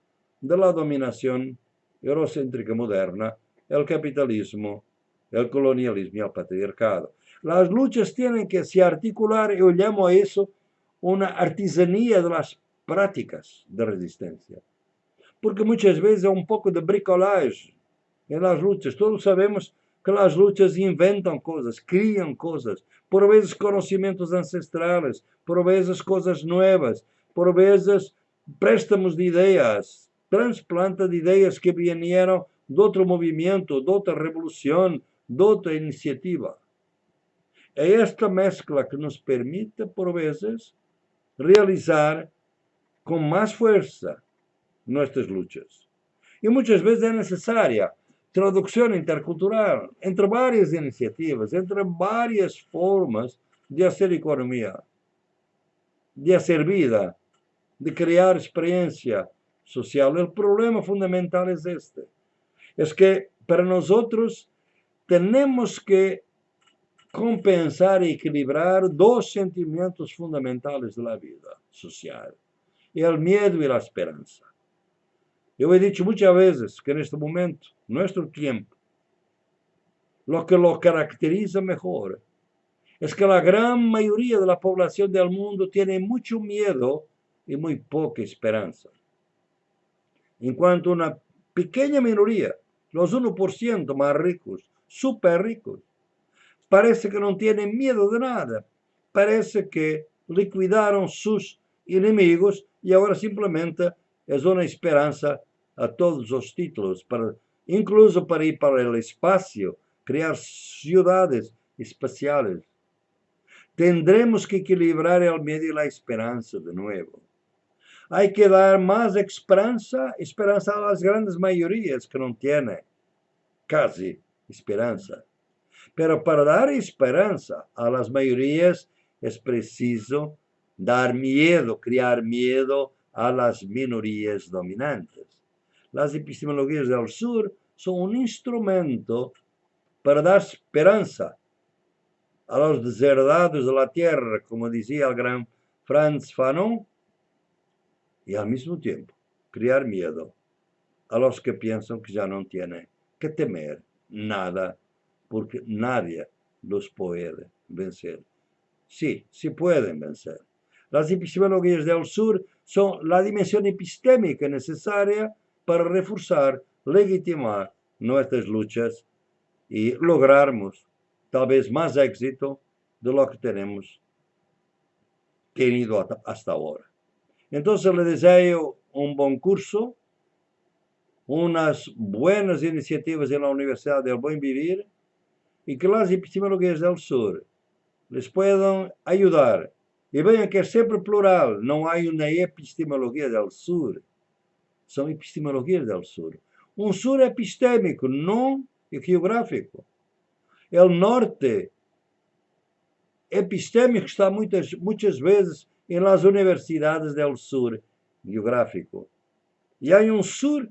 da dominação eurocêntrica moderna el capitalismo, el colonialismo y el patriarcado. Las luchas tienen que se articular, yo llamo a eso una artesanía de las prácticas de resistencia. Porque muchas veces hay un poco de bricolage en las luchas. Todos sabemos que las luchas inventan cosas, crian cosas, por veces conocimientos ancestrales, por veces cosas nuevas, por veces préstamos de ideas, transplanta de ideas que vinieron de outro movimento, de outra revolução, de outra iniciativa. É esta mescla que nos permite, por vezes, realizar com mais força nossas lutas. E muitas vezes é necessária tradução intercultural entre várias iniciativas, entre várias formas de fazer economia, de fazer vida, de criar experiência social. O problema fundamental é este es que para nosotros tenemos que compensar y equilibrar dos sentimientos fundamentales de la vida social, el miedo y la esperanza. Yo he dicho muchas veces que en este momento, nuestro tiempo, lo que lo caracteriza mejor es que la gran mayoría de la población del mundo tiene mucho miedo y muy poca esperanza. En cuanto una pequeña minoría los 1% más ricos, súper ricos, parece que no tienen miedo de nada. Parece que liquidaron sus enemigos y ahora simplemente es una esperanza a todos los títulos, para, incluso para ir para el espacio, crear ciudades espaciales. Tendremos que equilibrar el miedo y la esperanza de nuevo. Hay que dar más esperanza, esperanza a las grandes mayorías que no tienen casi esperanza. Pero para dar esperanza a las mayorías es preciso dar miedo, crear miedo a las minorías dominantes. Las epistemologías del sur son un instrumento para dar esperanza a los deserdados de la tierra, como decía el gran Franz Fanon, y al mismo tiempo crear miedo a los que piensan que ya no tienen que temer nada, porque nadie los puede vencer. Sí, sí pueden vencer. Las epistemologías del sur son la dimensión epistémica necesaria para reforzar, legitimar nuestras luchas y lograrmos tal vez más éxito de lo que tenemos tenido hasta ahora. Entonces le deseo un buen curso, unas buenas iniciativas en la Universidad del Buen Vivir y que las epistemologías del sur les puedan ayudar. Y vean que es siempre plural, no hay una epistemología del sur, son epistemologías del sur. Un sur epistémico, no geográfico. El norte epistémico está muitas, muitas vezes em las universidades del sur geográfico. E há um sur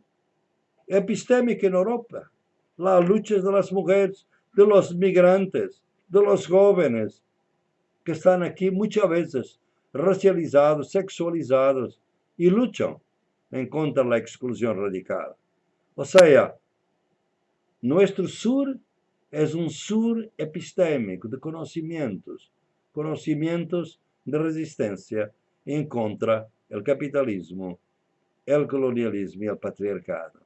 epistémica en Europa. Las luchas de las mujeres, de los migrantes, de los jóvenes, que están aquí muchas veces racializados, sexualizados y luchan en contra de la exclusión radical. Ou seja, nosso sur é um sur epistêmico de conhecimentos, conhecimentos de resistência em contra o capitalismo, o colonialismo e o patriarcado.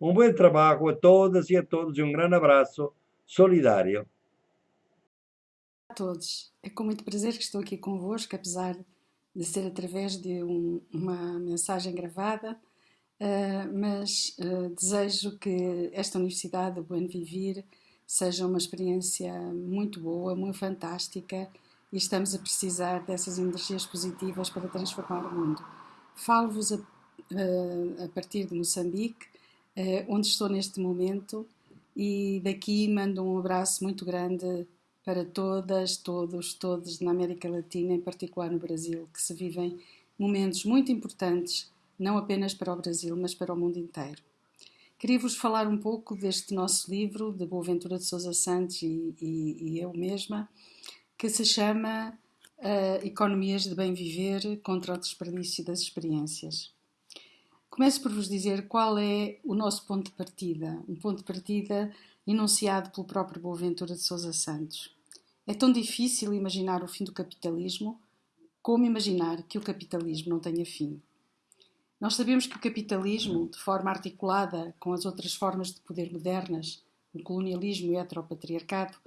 Um bom trabalho a todas e a todos e um grande abraço solidário. Todos. É com muito prazer que estou aqui convosco, apesar de ser através de um, uma mensagem gravada, uh, mas uh, desejo que esta Universidade do Buen Vivir seja uma experiência muito boa, muito fantástica e estamos a precisar dessas energias positivas para transformar o mundo. Falo-vos a, uh, a, partir de Moçambique, onde estou neste momento, e daqui mando um abraço muito grande para todas, todos, todos na América Latina, em particular no Brasil, que se vivem momentos muito importantes, não apenas para o Brasil, mas para o mundo inteiro. Queria-vos falar um pouco deste nosso livro, de Boaventura de Sousa Santos e, e, e eu mesma, que se chama uh, Economias de Bem Viver contra o Desperdício das Experiências. Começo por vos dizer qual é o nosso ponto de partida, um ponto de partida enunciado pelo próprio Boaventura de Sousa Santos. É tão difícil imaginar o fim do capitalismo como imaginar que o capitalismo não tenha fim. Nós sabemos que o capitalismo, de forma articulada com as outras formas de poder modernas, o colonialismo e o heteropatriarcado,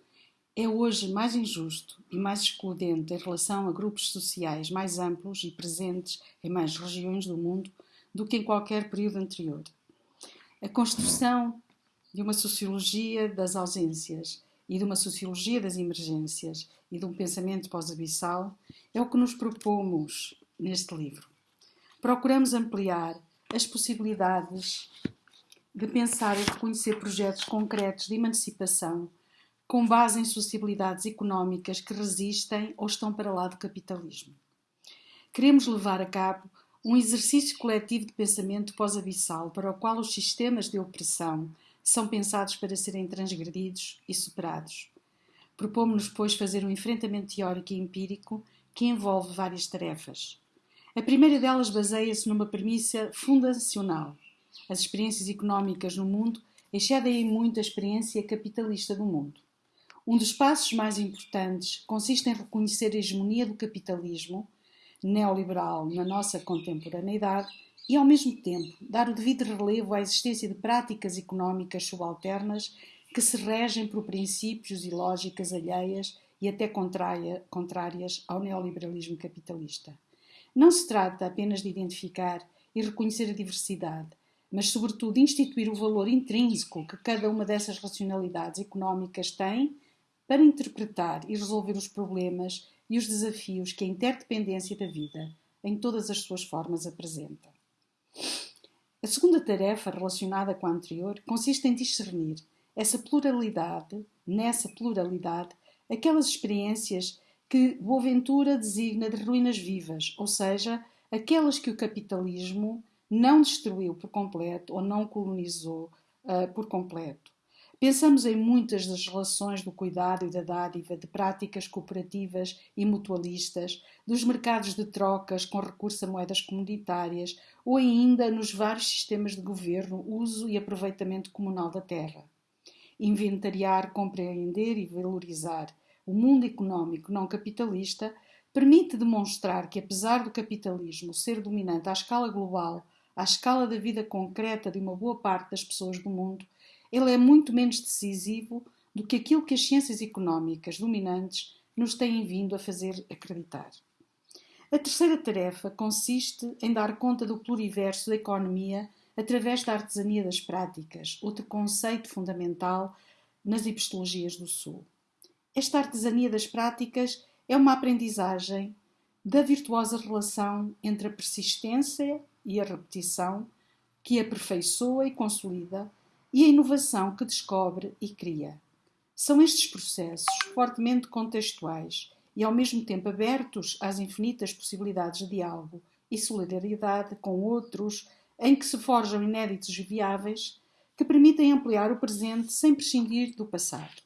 é hoje mais injusto e mais excludente em relação a grupos sociais mais amplos e presentes em mais regiões do mundo do que em qualquer período anterior. A construção de uma sociologia das ausências e de uma sociologia das emergências e de um pensamento pós-abissal é o que nos propomos neste livro. Procuramos ampliar as possibilidades de pensar e reconhecer projetos concretos de emancipação com base em sociabilidades económicas que resistem ou estão para lá do capitalismo. Queremos levar a cabo um exercício coletivo de pensamento pós-abissal para o qual os sistemas de opressão são pensados para serem transgredidos e superados. Propomos-nos, pois, fazer um enfrentamento teórico e empírico que envolve várias tarefas. A primeira delas baseia-se numa premissa fundacional. As experiências económicas no mundo excedem em muito a experiência capitalista do mundo. Um dos passos mais importantes consiste em reconhecer a hegemonia do capitalismo neoliberal na nossa contemporaneidade e, ao mesmo tempo, dar o devido relevo à existência de práticas económicas subalternas que se regem por princípios e lógicas alheias e até contrárias ao neoliberalismo capitalista. Não se trata apenas de identificar e reconhecer a diversidade, mas, sobretudo, instituir o valor intrínseco que cada uma dessas racionalidades económicas tem para interpretar e resolver os problemas e os desafios que a interdependência da vida, em todas as suas formas, apresenta. A segunda tarefa, relacionada com a anterior, consiste em discernir essa pluralidade, nessa pluralidade, aquelas experiências que Boaventura designa de ruínas vivas, ou seja, aquelas que o capitalismo não destruiu por completo ou não colonizou uh, por completo. Pensamos em muitas das relações do cuidado e da dádiva, de práticas cooperativas e mutualistas, dos mercados de trocas com recurso a moedas comunitárias ou ainda nos vários sistemas de governo, uso e aproveitamento comunal da terra. Inventariar, compreender e valorizar o mundo económico não capitalista permite demonstrar que, apesar do capitalismo ser dominante à escala global, à escala da vida concreta de uma boa parte das pessoas do mundo, ele é muito menos decisivo do que aquilo que as ciências económicas dominantes nos têm vindo a fazer acreditar. A terceira tarefa consiste em dar conta do pluriverso da economia através da artesania das práticas, outro conceito fundamental nas epistologias do Sul. Esta artesania das práticas é uma aprendizagem da virtuosa relação entre a persistência e a repetição que aperfeiçoa e consolida e a inovação que descobre e cria. São estes processos fortemente contextuais e ao mesmo tempo abertos às infinitas possibilidades de diálogo e solidariedade com outros, em que se forjam inéditos viáveis, que permitem ampliar o presente sem prescindir do passado.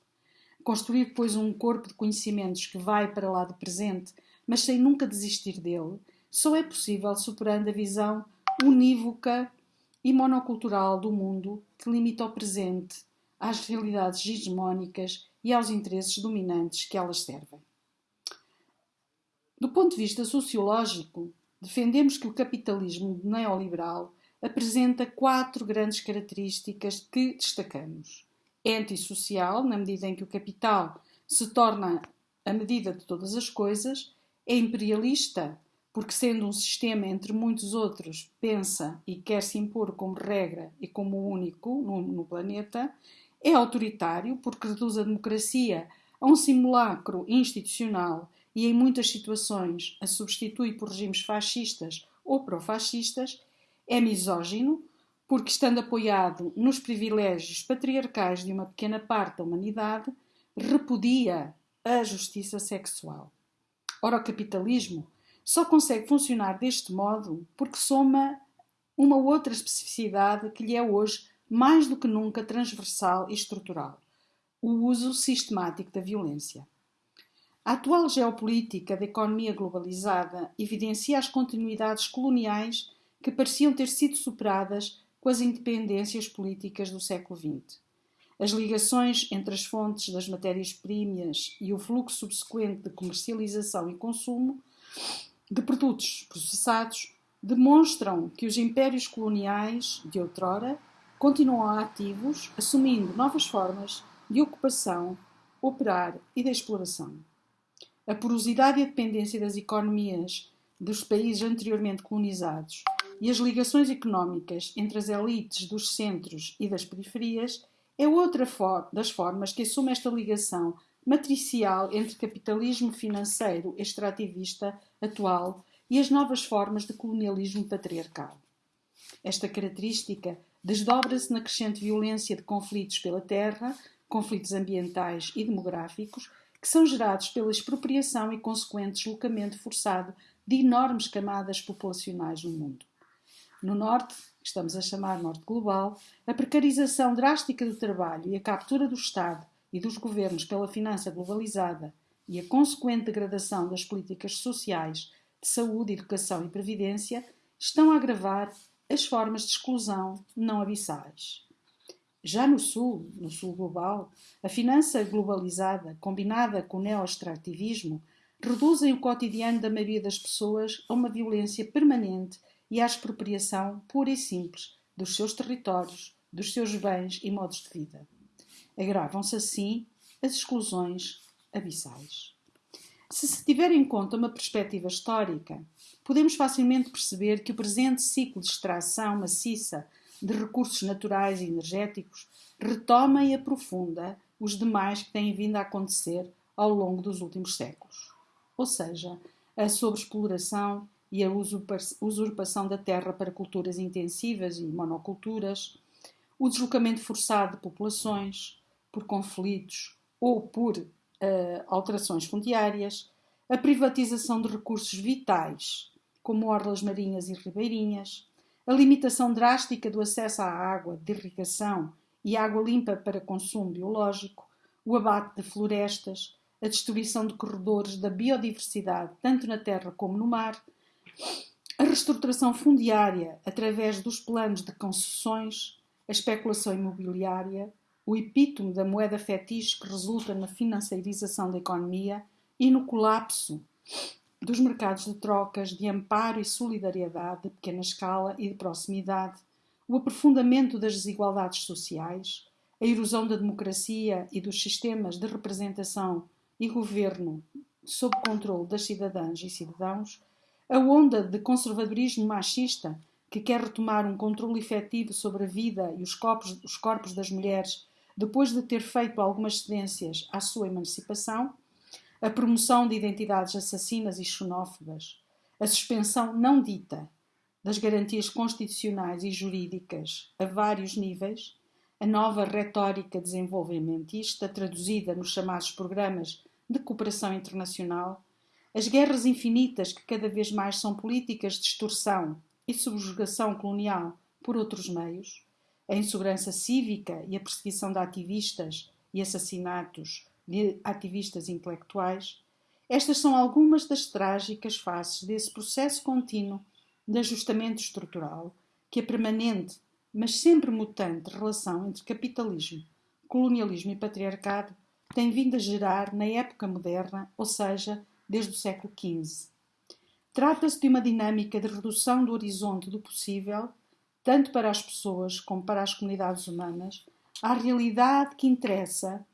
Construir, depois, um corpo de conhecimentos que vai para lá do presente, mas sem nunca desistir dele, só é possível superando a visão unívoca e monocultural do mundo que limita o presente às realidades hegemónicas e aos interesses dominantes que elas servem. Do ponto de vista sociológico, defendemos que o capitalismo neoliberal apresenta quatro grandes características que destacamos. É antissocial, na medida em que o capital se torna a medida de todas as coisas, é imperialista, porque, sendo um sistema entre muitos outros, pensa e quer se impor como regra e como único no, no planeta, é autoritário, porque reduz a democracia a um simulacro institucional e, em muitas situações, a substitui por regimes fascistas ou pró-fascistas, é misógino, porque, estando apoiado nos privilégios patriarcais de uma pequena parte da humanidade, repudia a justiça sexual. Ora, o capitalismo só consegue funcionar deste modo porque soma uma outra especificidade que lhe é hoje mais do que nunca transversal e estrutural: o uso sistemático da violência. A atual geopolítica da economia globalizada evidencia as continuidades coloniais que pareciam ter sido superadas com as independências políticas do século XX. As ligações entre as fontes das matérias-primas e o fluxo subsequente de comercialização e consumo de produtos processados demonstram que os impérios coloniais de outrora continuam ativos, assumindo novas formas de ocupação, operar e de exploração. A porosidade e a dependência das economias dos países anteriormente colonizados e as ligações económicas entre as elites dos centros e das periferias é outra das formas que assume esta ligação matricial entre capitalismo financeiro extrativista atual e as novas formas de colonialismo patriarcal. Esta característica desdobra-se na crescente violência de conflitos pela terra, conflitos ambientais e demográficos, que são gerados pela expropriação e consequente deslocamento forçado de enormes camadas populacionais no mundo. No Norte, que estamos a chamar Norte Global, a precarização drástica do trabalho e a captura do Estado e dos governos pela finança globalizada e a consequente degradação das políticas sociais de saúde, educação e previdência estão a agravar as formas de exclusão não abissais. Já no Sul, no Sul global, a finança globalizada, combinada com o neo-extrativismo, reduzem o cotidiano da maioria das pessoas a uma violência permanente e à expropriação pura e simples dos seus territórios, dos seus bens e modos de vida. Agravam-se assim as exclusões abissais. Se se tiver em conta uma perspectiva histórica, podemos facilmente perceber que o presente ciclo de extração maciça de recursos naturais e energéticos retoma e aprofunda os demais que têm vindo a acontecer ao longo dos últimos séculos. Ou seja, a sobreexploração e a usurpação da terra para culturas intensivas e monoculturas, o deslocamento forçado de populações por conflitos ou por uh, alterações fundiárias, a privatização de recursos vitais como orlas marinhas e ribeirinhas, a limitação drástica do acesso à água de irrigação e água limpa para consumo biológico, o abate de florestas, a destruição de corredores da biodiversidade, tanto na terra como no mar, a reestruturação fundiária através dos planos de concessões, a especulação imobiliária, o epítome da moeda fetiche que resulta na financiarização da economia e no colapso dos mercados de trocas, de amparo e solidariedade de pequena escala e de proximidade, o aprofundamento das desigualdades sociais, a erosão da democracia e dos sistemas de representação e governo sob controle das cidadãs e cidadãos, a onda de conservadorismo machista que quer retomar um controle efetivo sobre a vida e os corpos, os corpos das mulheres depois de ter feito algumas cedências à sua emancipação, a promoção de identidades assassinas e xenófobas, a suspensão não dita das garantias constitucionais e jurídicas a vários níveis, a nova retórica desenvolvimentista traduzida nos chamados programas de cooperação internacional, as guerras infinitas que cada vez mais são políticas de extorsão e subjugação colonial por outros meios, a insegurança cívica e a perseguição de ativistas e assassinatos de ativistas intelectuais, estas são algumas das trágicas faces desse processo contínuo de ajustamento estrutural que é permanente mas sempre mutante relação entre capitalismo, colonialismo e patriarcado tem vindo a gerar na época moderna, ou seja, desde o século XV. Trata-se de uma dinâmica de redução do horizonte do possível, tanto para as pessoas como para as comunidades humanas, à realidade que interessa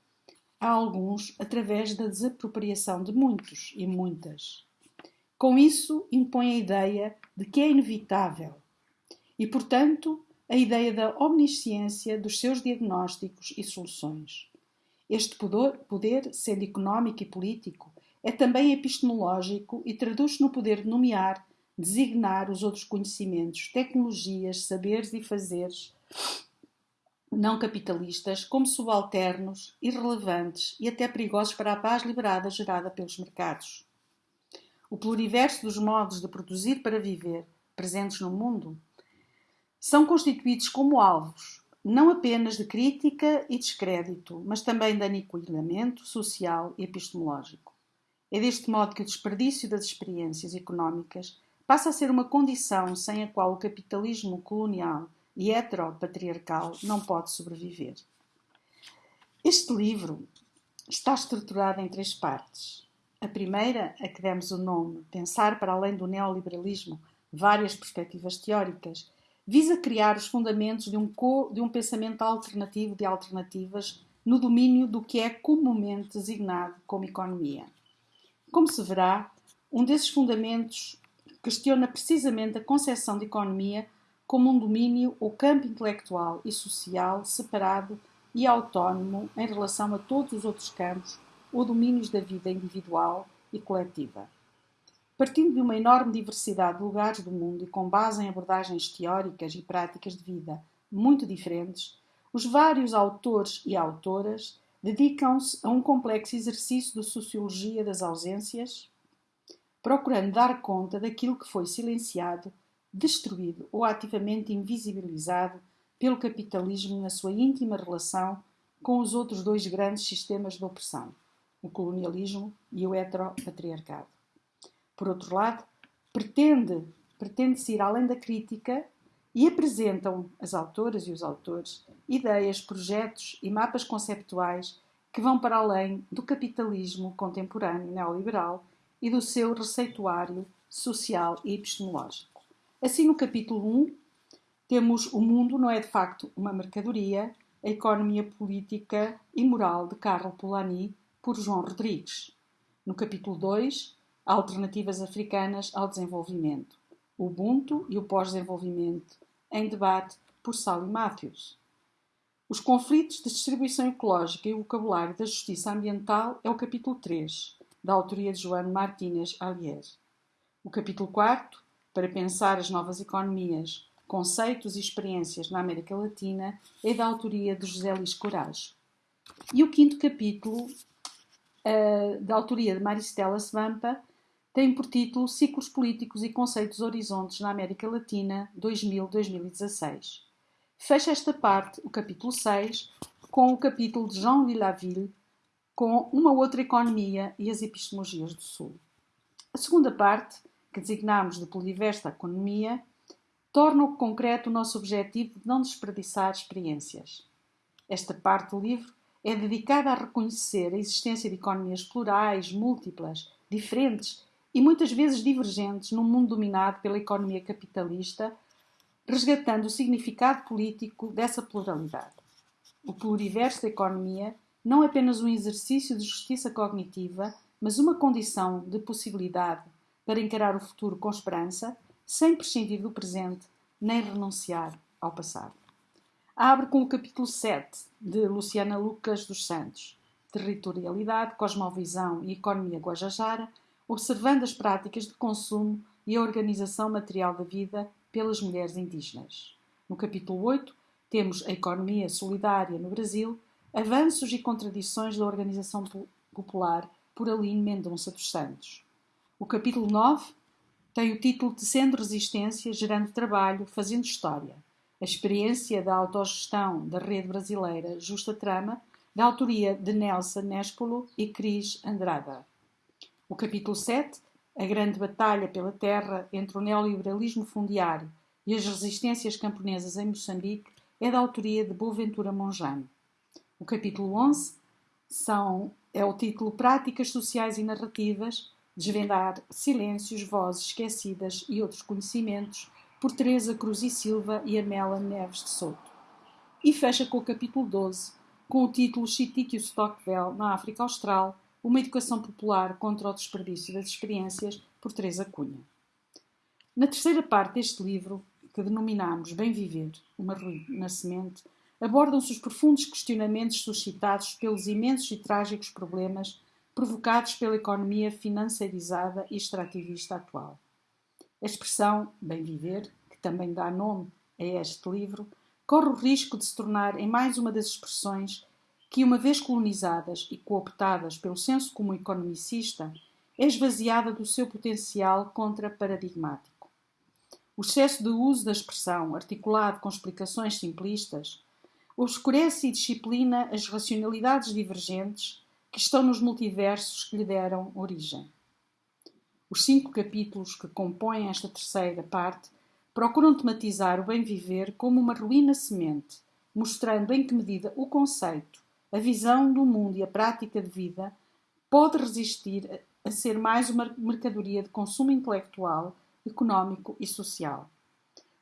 a alguns através da desapropriação de muitos e muitas. Com isso, impõe a ideia de que é inevitável e, portanto, a ideia da omnisciência dos seus diagnósticos e soluções. Este poder, sendo económico e político, é também epistemológico e traduz-se no poder de nomear, designar os outros conhecimentos, tecnologias, saberes e fazeres não capitalistas como subalternos, irrelevantes e até perigosos para a paz liberada gerada pelos mercados. O pluriverso dos modos de produzir para viver, presentes no mundo, são constituídos como alvos, não apenas de crítica e descrédito, mas também de aniquilamento social e epistemológico. É deste modo que o desperdício das experiências económicas passa a ser uma condição sem a qual o capitalismo colonial e heteropatriarcal não pode sobreviver. Este livro está estruturado em três partes. A primeira, a que demos o nome Pensar para além do neoliberalismo, várias perspectivas teóricas, visa criar os fundamentos de um, co, de um pensamento alternativo de alternativas no domínio do que é comumente designado como economia. Como se verá, um desses fundamentos questiona precisamente a concepção de economia como um domínio ou campo intelectual e social separado e autónomo em relação a todos os outros campos ou domínios da vida individual e coletiva. Partindo de uma enorme diversidade de lugares do mundo e com base em abordagens teóricas e práticas de vida muito diferentes, os vários autores e autoras dedicam-se a um complexo exercício de sociologia das ausências, procurando dar conta daquilo que foi silenciado destruído ou ativamente invisibilizado pelo capitalismo na sua íntima relação com os outros dois grandes sistemas de opressão, o colonialismo e o heteropatriarcado. Por outro lado, pretende, pretende-se ir além da crítica e apresentam as autoras e os autores ideias, projetos e mapas conceptuais que vão para além do capitalismo contemporâneo neoliberal e do seu receituário social e epistemológico. Assim, no capítulo 1, temos o mundo não é de facto uma mercadoria, a economia política e moral de Carlo Polanyi, por João Rodrigues. No capítulo 2, alternativas africanas ao desenvolvimento, o Ubuntu e o pós-desenvolvimento, em debate por Sally Matthews. Os conflitos de distribuição ecológica e o vocabulário da justiça ambiental é o capítulo 3, da autoria de João Martínez Alier. O capítulo 4, para pensar as novas economias, conceitos e experiências na América Latina é da autoria de José Luís Corage. E o quinto capítulo, uh, da autoria de Maristela Svampa, tem por título Ciclos Políticos e Conceitos Horizontes na América Latina 2000-2016. Fecha esta parte, o capítulo 6, com o capítulo de Jean Villaville, com uma outra economia e as epistemologias do Sul. A segunda parte que designamos de poliversa economia, torna o concreto o nosso objetivo de não desperdiçar experiências. Esta parte do livro é dedicada a reconhecer a existência de economias plurais, múltiplas, diferentes e muitas vezes divergentes num mundo dominado pela economia capitalista, resgatando o significado político dessa pluralidade. O pluriverso da economia não apenas um exercício de justiça cognitiva, mas uma condição de possibilidade para encarar o futuro com esperança, sem prescindir do presente nem renunciar ao passado. Abre com o capítulo 7 de Luciana Lucas dos Santos, Territorialidade, Cosmovisão e Economia Guajajara, observando as práticas de consumo e a organização material da vida pelas mulheres indígenas. No capítulo 8, temos a economia solidária no Brasil, avanços e contradições da organização popular por Aline Mendonça dos Santos. O capítulo 9 tem o título Tecendo Resistência, Gerando Trabalho, Fazendo História. A experiência da autogestão da rede brasileira Justa Trama, da autoria de Nelson Nespolo e Cris Andrada. O capítulo 7, A Grande Batalha pela Terra entre o Neoliberalismo Fundiário e as resistências camponesas em Moçambique é da autoria de Boaventura Monjano. O capítulo 11 são, é o título Práticas Sociais e Narrativas, desvendar silêncios, vozes esquecidas e outros conhecimentos, por Teresa Cruz e Silva e Amela Neves de Souto. E fecha com o capítulo 12, com o título Chitikio Stockwell, na África Austral, uma educação popular contra o desperdício das experiências, por Teresa Cunha. Na terceira parte deste livro, que denominamos Bem Viver, uma ruína semente, abordam-se os profundos questionamentos suscitados pelos imensos e trágicos problemas provocados pela economia financeirizada e extrativista atual. A expressão bem viver, que também dá nome a este livro, corre o risco de se tornar em mais uma das expressões que, uma vez colonizadas e cooptadas pelo senso comum economicista, é esvaziada do seu potencial contra-paradigmático. O excesso de uso da expressão, articulado com explicações simplistas, obscurece e disciplina as racionalidades divergentes que estão nos multiversos que lhe deram origem. Os cinco capítulos que compõem esta terceira parte procuram tematizar o bem-viver como uma ruína semente, mostrando em que medida o conceito, a visão do mundo e a prática de vida pode resistir a ser mais uma mercadoria de consumo intelectual, económico e social.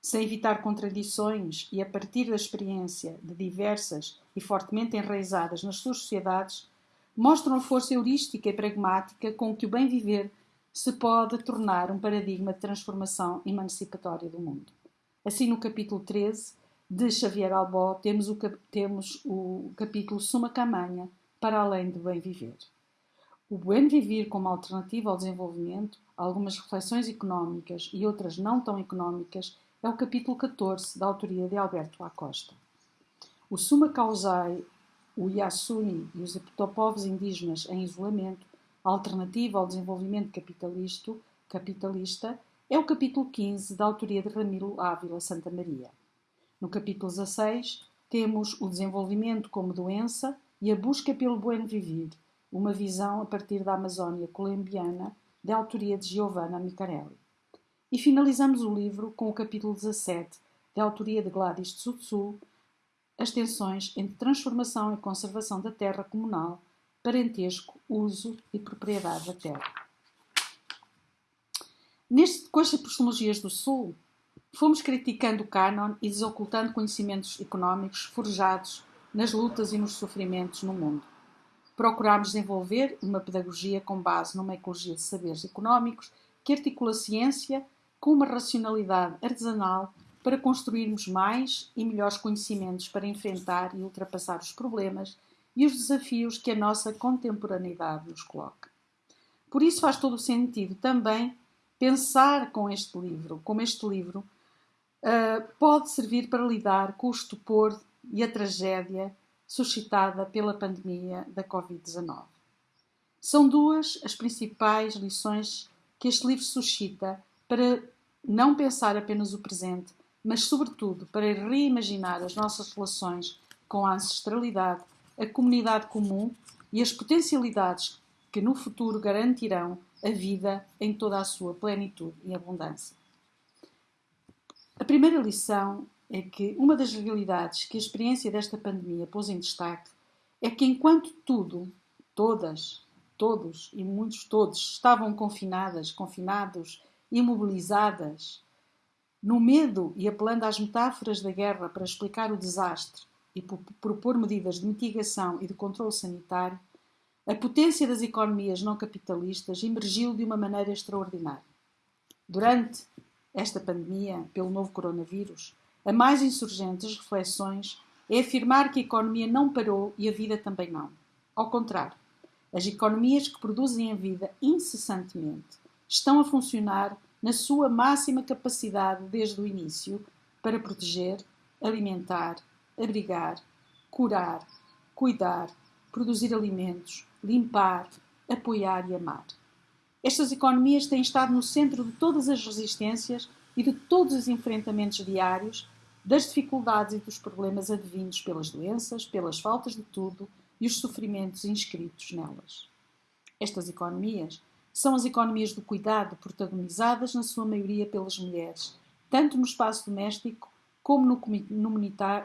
Sem evitar contradições e a partir da experiência de diversas e fortemente enraizadas nas suas sociedades, mostram a força heurística e pragmática com que o bem viver se pode tornar um paradigma de transformação emancipatória do mundo. Assim, no capítulo 13 de Xavier Albó, temos o, temos o capítulo Suma Camanha, para além do bem viver. O bem viver como alternativa ao desenvolvimento, algumas reflexões económicas e outras não tão económicas, é o capítulo 14, da autoria de Alberto Acosta. O Suma Causai o Yasuni e os povos indígenas em isolamento, alternativa ao desenvolvimento capitalista, é o capítulo 15 da autoria de Ramiro Ávila Santa Maria. No capítulo 16, temos o desenvolvimento como doença e a busca pelo buen vivir, uma visão a partir da Amazónia colombiana, de autoria de Giovanna Micarelli. E finalizamos o livro com o capítulo 17, de autoria de Gladys Tsutsu, as tensões entre transformação e conservação da terra comunal, parentesco, uso e propriedade da terra. Neste, com as epistemologias do Sul, fomos criticando o cânon e desocultando conhecimentos económicos forjados nas lutas e nos sofrimentos no mundo. Procurámos desenvolver uma pedagogia com base numa ecologia de saberes económicos que articula ciência com uma racionalidade artesanal para construirmos mais e melhores conhecimentos para enfrentar e ultrapassar os problemas e os desafios que a nossa contemporaneidade nos coloca. Por isso faz todo o sentido também pensar com este livro, como este livro uh, pode servir para lidar com o estupor e a tragédia suscitada pela pandemia da Covid-19. São duas as principais lições que este livro suscita para não pensar apenas o presente, mas, sobretudo, para reimaginar as nossas relações com a ancestralidade, a comunidade comum e as potencialidades que no futuro garantirão a vida em toda a sua plenitude e abundância. A primeira lição é que uma das realidades que a experiência desta pandemia pôs em destaque é que enquanto tudo, todas, todos e muitos todos estavam confinadas, confinados, imobilizadas, no medo e apelando às metáforas da guerra para explicar o desastre e propor medidas de mitigação e de controle sanitário, a potência das economias não capitalistas emergiu de uma maneira extraordinária. Durante esta pandemia, pelo novo coronavírus, a mais insurgente das reflexões é afirmar que a economia não parou e a vida também não. Ao contrário, as economias que produzem a vida incessantemente estão a funcionar na sua máxima capacidade desde o início para proteger, alimentar, abrigar, curar, cuidar, produzir alimentos, limpar, apoiar e amar. Estas economias têm estado no centro de todas as resistências e de todos os enfrentamentos diários, das dificuldades e dos problemas advindos pelas doenças, pelas faltas de tudo e os sofrimentos inscritos nelas. Estas economias são as economias do cuidado, protagonizadas na sua maioria pelas mulheres, tanto no espaço doméstico como no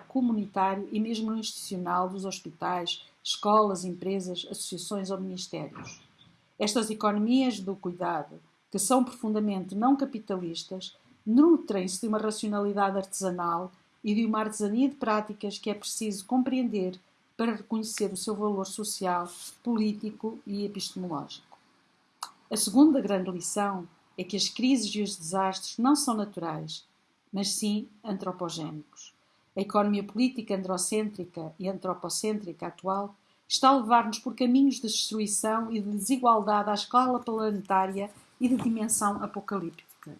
comunitário e mesmo no institucional dos hospitais, escolas, empresas, associações ou ministérios. Estas economias do cuidado, que são profundamente não capitalistas, nutrem-se de uma racionalidade artesanal e de uma artesania de práticas que é preciso compreender para reconhecer o seu valor social, político e epistemológico. A segunda grande lição é que as crises e os desastres não são naturais, mas sim antropogénicos. A economia política androcêntrica e antropocêntrica atual está a levar-nos por caminhos de destruição e de desigualdade à escala planetária e de dimensão apocalíptica.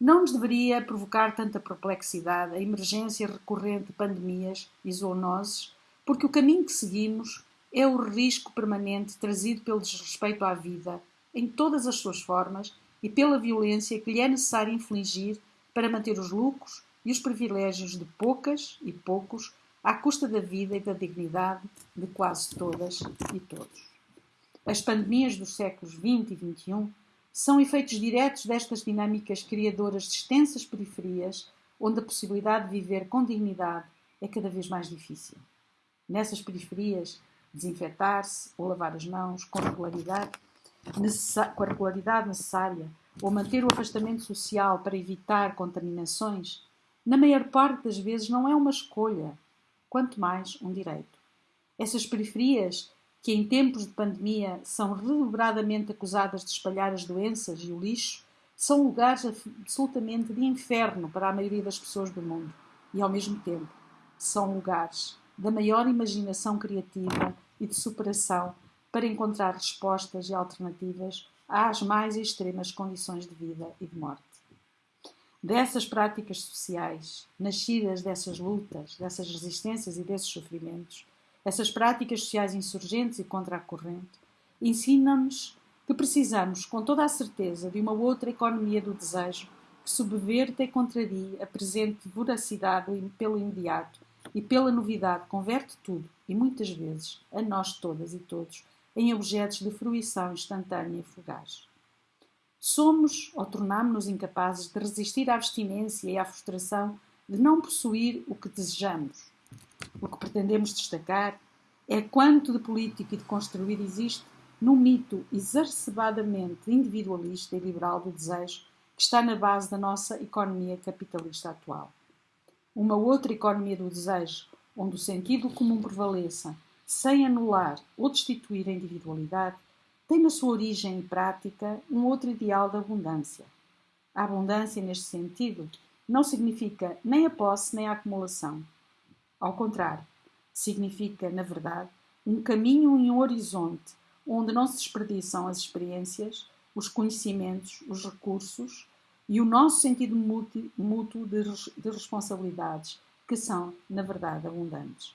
Não nos deveria provocar tanta perplexidade a emergência recorrente de pandemias e zoonoses, porque o caminho que seguimos é o risco permanente trazido pelo desrespeito à vida, em todas as suas formas, e pela violência que lhe é necessário infligir para manter os lucros e os privilégios de poucas e poucos à custa da vida e da dignidade de quase todas e todos. As pandemias dos séculos XX e XXI são efeitos diretos destas dinâmicas criadoras de extensas periferias, onde a possibilidade de viver com dignidade é cada vez mais difícil. Nessas periferias, desinfetar-se ou lavar as mãos com regularidade, regularidade necessária ou manter o afastamento social para evitar contaminações, na maior parte das vezes não é uma escolha, quanto mais um direito. Essas periferias, que em tempos de pandemia são redobradamente acusadas de espalhar as doenças e o lixo, são lugares absolutamente de inferno para a maioria das pessoas do mundo e, ao mesmo tempo, são lugares da maior imaginação criativa e de superação para encontrar respostas e alternativas às mais extremas condições de vida e de morte. Dessas práticas sociais, nascidas dessas lutas, dessas resistências e desses sofrimentos, essas práticas sociais insurgentes e contra a corrente, ensinam-nos que precisamos, com toda a certeza, de uma outra economia do desejo que subverta e contraria a presente voracidade pelo imediato e pela novidade converte tudo, e muitas vezes, a nós todas e todos, em objetos de fruição instantânea e fugaz. Somos ou tornamos-nos incapazes de resistir à abstinência e à frustração de não possuir o que desejamos. O que pretendemos destacar é quanto de político e de construir existe no mito exacerbadamente individualista e liberal do desejo que está na base da nossa economia capitalista atual. Uma outra economia do desejo, onde o sentido comum prevaleça sem anular ou destituir a individualidade, tem na sua origem e prática um outro ideal da abundância. A abundância, neste sentido, não significa nem a posse nem a acumulação. Ao contrário, significa, na verdade, um caminho e um horizonte onde não se desperdiçam as experiências, os conhecimentos, os recursos e o nosso sentido mútuo de, de responsabilidades, que são, na verdade, abundantes.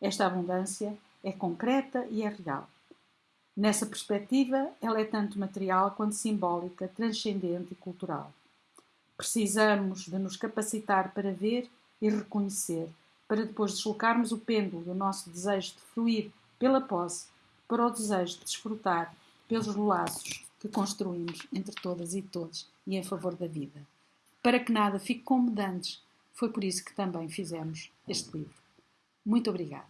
Esta abundância é concreta e é real. Nessa perspectiva, ela é tanto material quanto simbólica, transcendente e cultural. Precisamos de nos capacitar para ver e reconhecer, para depois deslocarmos o pêndulo do nosso desejo de fluir pela posse para o desejo de desfrutar pelos laços que construímos entre todas e todos e em favor da vida. Para que nada fique como dantes, foi por isso que também fizemos este livro. Muito obrigada.